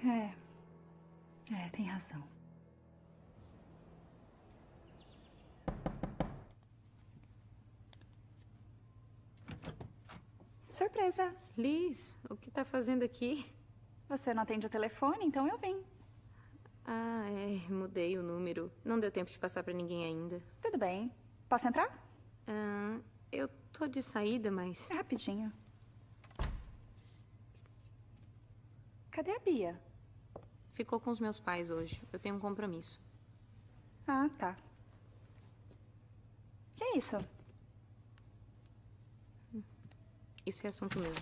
É. É, tem razão. Surpresa! Liz, o que tá fazendo aqui? Você não atende o telefone, então eu vim. Ah, é, mudei o número. Não deu tempo de passar pra ninguém ainda. Tudo bem. Posso entrar? Ah, eu tô de saída, mas. É rapidinho. Cadê a Bia? Ficou com os meus pais hoje. Eu tenho um compromisso. Ah, tá. Que é isso? Isso é assunto meu.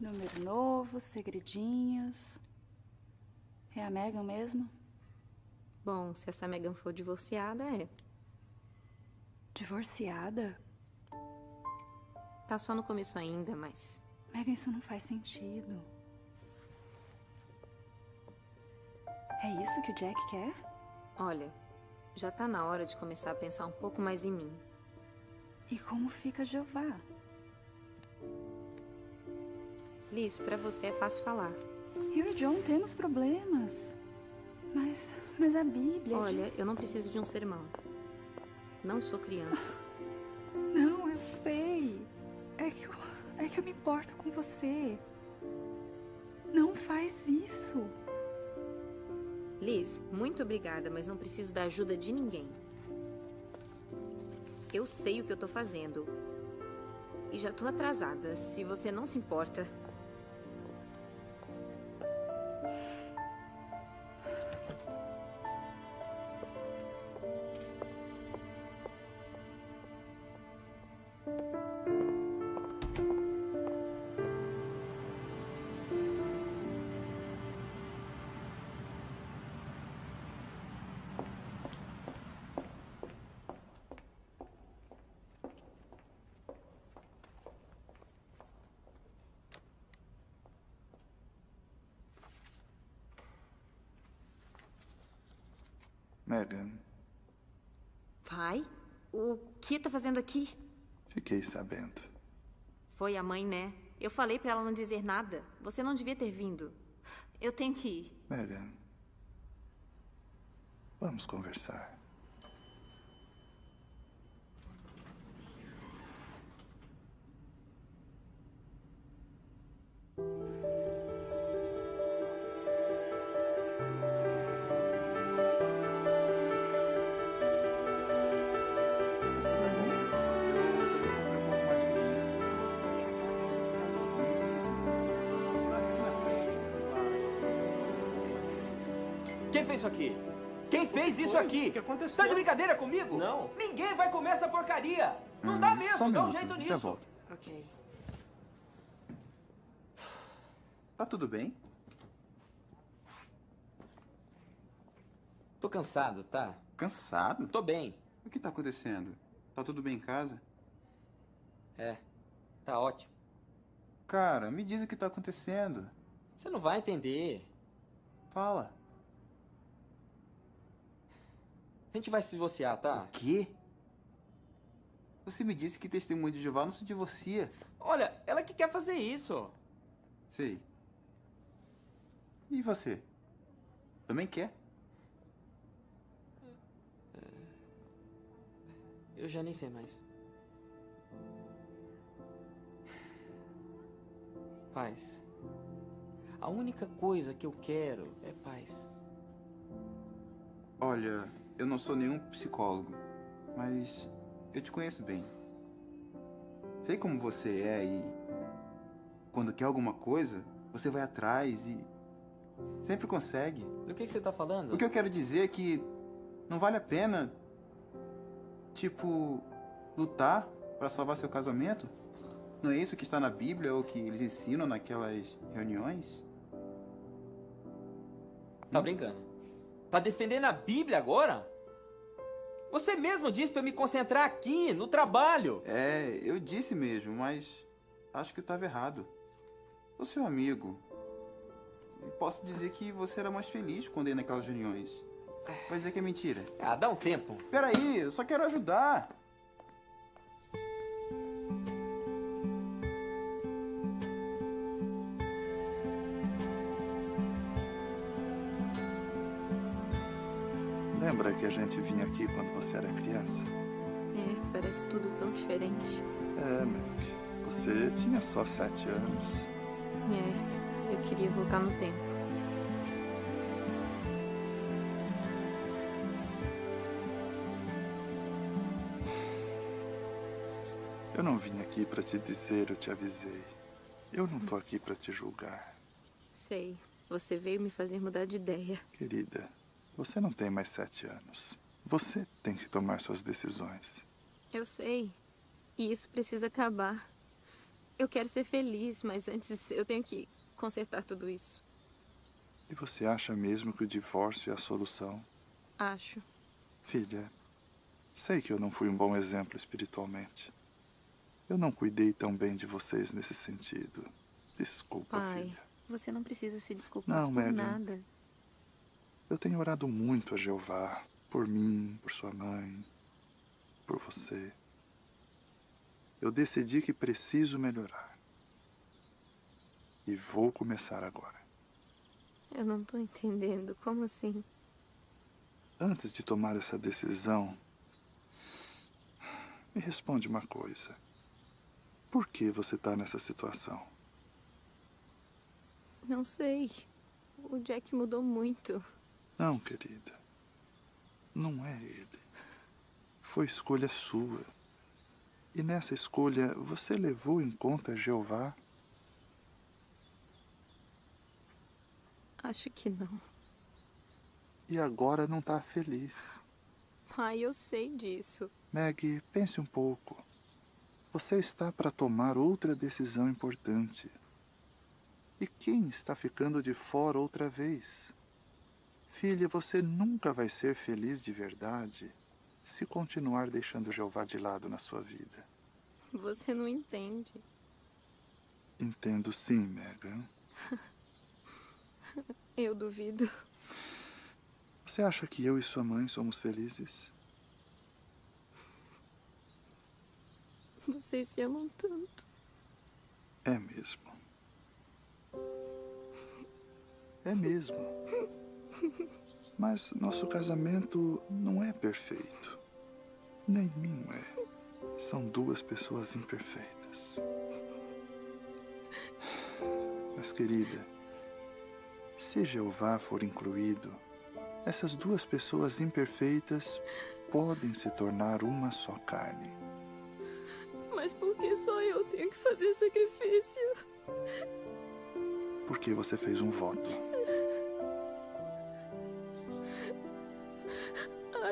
Número novo, segredinhos. É a Megan mesmo? Bom, se essa Megan for divorciada, é. Divorciada? Tá só no começo ainda, mas... Megan, isso não faz sentido. É isso que o Jack quer? Olha, já tá na hora de começar a pensar um pouco mais em mim. E como fica Jeová? Liz, pra você é fácil falar. Eu e John temos problemas. Mas, mas a Bíblia Olha, diz... eu não preciso de um sermão. Não sou criança. Não, eu sei. É que eu, é que eu me importo com você. Não faz isso. Liz, muito obrigada, mas não preciso da ajuda de ninguém. Eu sei o que eu tô fazendo. E já tô atrasada, se você não se importa. Megan, Pai? O que tá fazendo aqui? fiquei sabendo. Foi a mãe, né? Eu falei pra ela não dizer nada. Você não devia ter vindo. Eu tenho que ir. Megan, vamos conversar. Isso aqui? O que aconteceu? Tá de brincadeira comigo? Não. Ninguém vai comer essa porcaria. Não Hum, dá só mesmo, um dá um jeito já nisso. volto. Ok. Tá tudo bem? Tô cansado, tá? Cansado? Tô bem. O que tá acontecendo? Tá tudo bem em casa? É, tá ótimo. Cara, me diz o que tá acontecendo. Você não vai entender. Fala. A gente vai se divorciar, tá? O quê? Você me disse que testemunho de Jeová não se divorcia. Olha, ela que quer fazer isso. Sei. E você? Também quer? Eu já nem sei mais. Paz. A única coisa que eu quero é paz. Olha, eu não sou nenhum psicólogo, mas eu te conheço bem. Sei como você é e quando quer alguma coisa, você vai atrás e sempre consegue. Do que, que você tá falando? O que eu quero dizer é que não vale a pena, tipo, lutar para salvar seu casamento. Não é isso que está na Bíblia ou que eles ensinam naquelas reuniões? Tá brincando? Tá defendendo a Bíblia agora? Você mesmo disse pra eu me concentrar aqui, no trabalho. É, eu disse mesmo, mas acho que eu estava errado. Sou seu amigo. E posso dizer que você era mais feliz quando ia naquelas reuniões. Vai dizer que é mentira. Ah, dá um tempo. Peraí, eu só quero ajudar. Lembra que a gente vinha aqui quando você era criança? É, parece tudo tão diferente. É, Meg. Você tinha só sete anos. É, eu queria voltar no tempo. Eu não vim aqui pra te dizer, eu te avisei. Eu não tô aqui pra te julgar. Sei, você veio me fazer mudar de ideia. Querida, você não tem mais sete anos. Você tem que tomar suas decisões. Eu sei. E isso precisa acabar. Eu quero ser feliz, mas antes eu tenho que consertar tudo isso. E você acha mesmo que o divórcio é a solução? Acho. Filha, sei que eu não fui um bom exemplo espiritualmente. Eu não cuidei tão bem de vocês nesse sentido. Desculpa, Pai, filha. você não precisa se desculpar Não, por Megan. nada. Eu tenho orado muito a Jeová. Por mim, por sua mãe, por você. Eu decidi que preciso melhorar. E vou começar agora. Eu não tô entendendo. Como assim? Antes de tomar essa decisão, me responde uma coisa. Por que você está nessa situação? Não sei. O Jack mudou muito. Não, querida. Não é ele. Foi escolha sua. E nessa escolha, você levou em conta Jeová? Acho que não. E agora não está feliz. Pai, eu sei disso. Maggie, pense um pouco. Você está para tomar outra decisão importante. E quem está ficando de fora outra vez? Filha, você nunca vai ser feliz de verdade se continuar deixando Jeová de lado na sua vida. Você não entende. Entendo sim, Megan. Eu duvido. Você acha que eu e sua mãe somos felizes? Vocês se amam tanto. É mesmo. É mesmo. Mas nosso casamento não é perfeito. Nenhum é. São duas pessoas imperfeitas. Mas, querida, se Jeová for incluído, essas duas pessoas imperfeitas podem se tornar uma só carne. Mas por que só eu tenho que fazer sacrifício? Porque você fez um voto.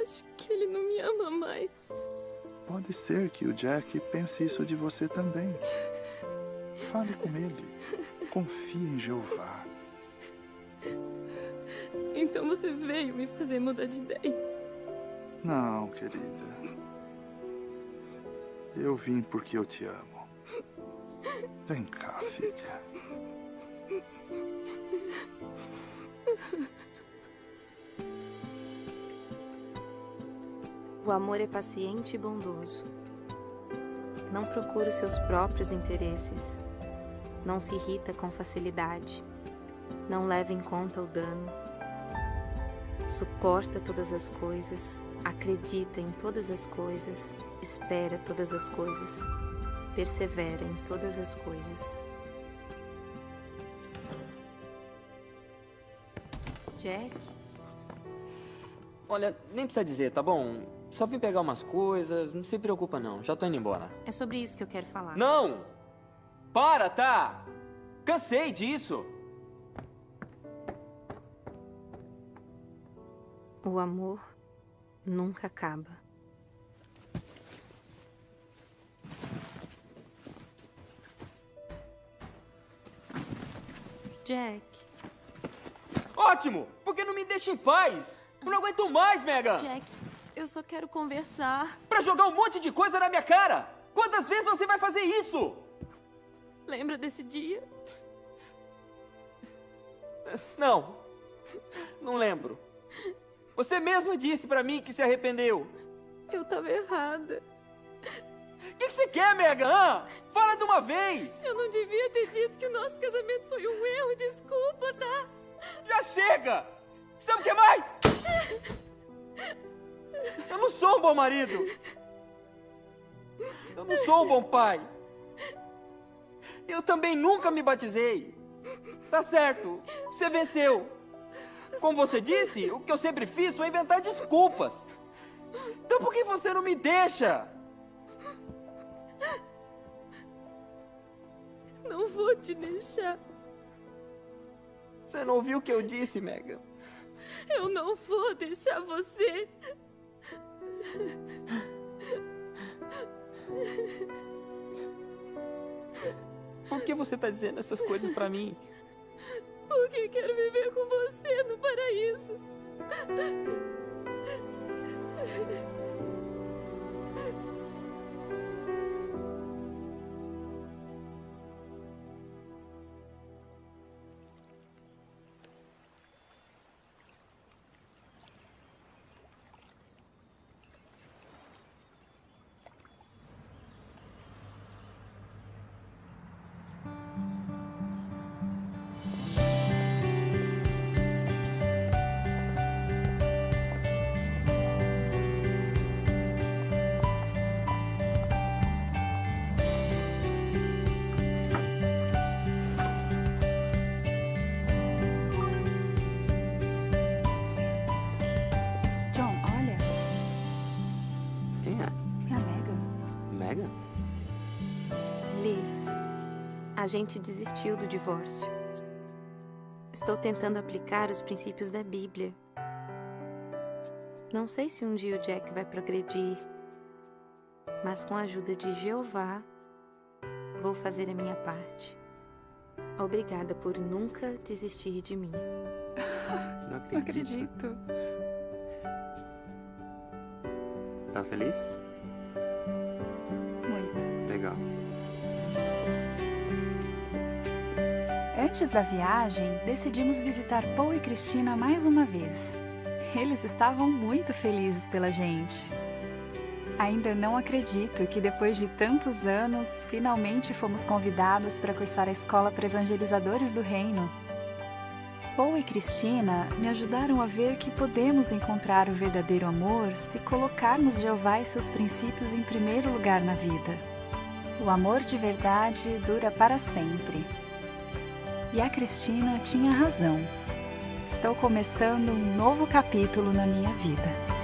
Acho que ele não me ama mais. Pode ser que o Jack pense isso de você também. Fale com ele. Confie em Jeová. Então você veio me fazer mudar de ideia. Não, querida. Eu vim porque eu te amo. Vem cá, filha. O amor é paciente e bondoso. Não procura os seus próprios interesses. Não se irrita com facilidade. Não leva em conta o dano. Suporta todas as coisas. Acredita em todas as coisas. Espera todas as coisas. Persevera em todas as coisas. Jack? Olha, nem precisa dizer, tá bom? Só vim pegar umas coisas, não se preocupa não, já tô indo embora. É sobre isso que eu quero falar. Não! Para, tá? Cansei disso! O amor nunca acaba. Jack. Ótimo! Porque não me deixa em paz! Eu não aguento mais, Mega! Jack, eu só quero conversar. Pra jogar um monte de coisa na minha cara! Quantas vezes você vai fazer isso? Lembra desse dia? Não. Não lembro. Você mesma disse pra mim que se arrependeu. Eu tava errada. O que, que você quer, Mega? Hã? Fala de uma vez! Eu não devia ter dito que o nosso casamento foi um erro. Desculpa, tá? Já chega! Sabe o que mais? Eu não sou um bom marido. Eu não sou um bom pai. Eu também nunca me batizei. Tá certo, você venceu. Como você disse, o que eu sempre fiz foi inventar desculpas. Então por que você não me deixa? Não vou te deixar. Você não ouviu o que eu disse, Megan? Eu não vou deixar você. Por que você está dizendo essas coisas para mim? Porque quero viver com você no paraíso. A gente desistiu do divórcio. Estou tentando aplicar os princípios da Bíblia. Não sei se um dia o Jack vai progredir, mas com a ajuda de Jeová, vou fazer a minha parte. Obrigada por nunca desistir de mim. Não acredito. Não acredito. Tá feliz? Muito. Legal. Antes da viagem, decidimos visitar Paul e Cristina mais uma vez. Eles estavam muito felizes pela gente. Ainda não acredito que depois de tantos anos, finalmente fomos convidados para cursar a escola para evangelizadores do reino. Paul e Cristina me ajudaram a ver que podemos encontrar o verdadeiro amor se colocarmos Jeová e seus princípios em primeiro lugar na vida. O amor de verdade dura para sempre. E a Cristina tinha razão. Estou começando um novo capítulo na minha vida.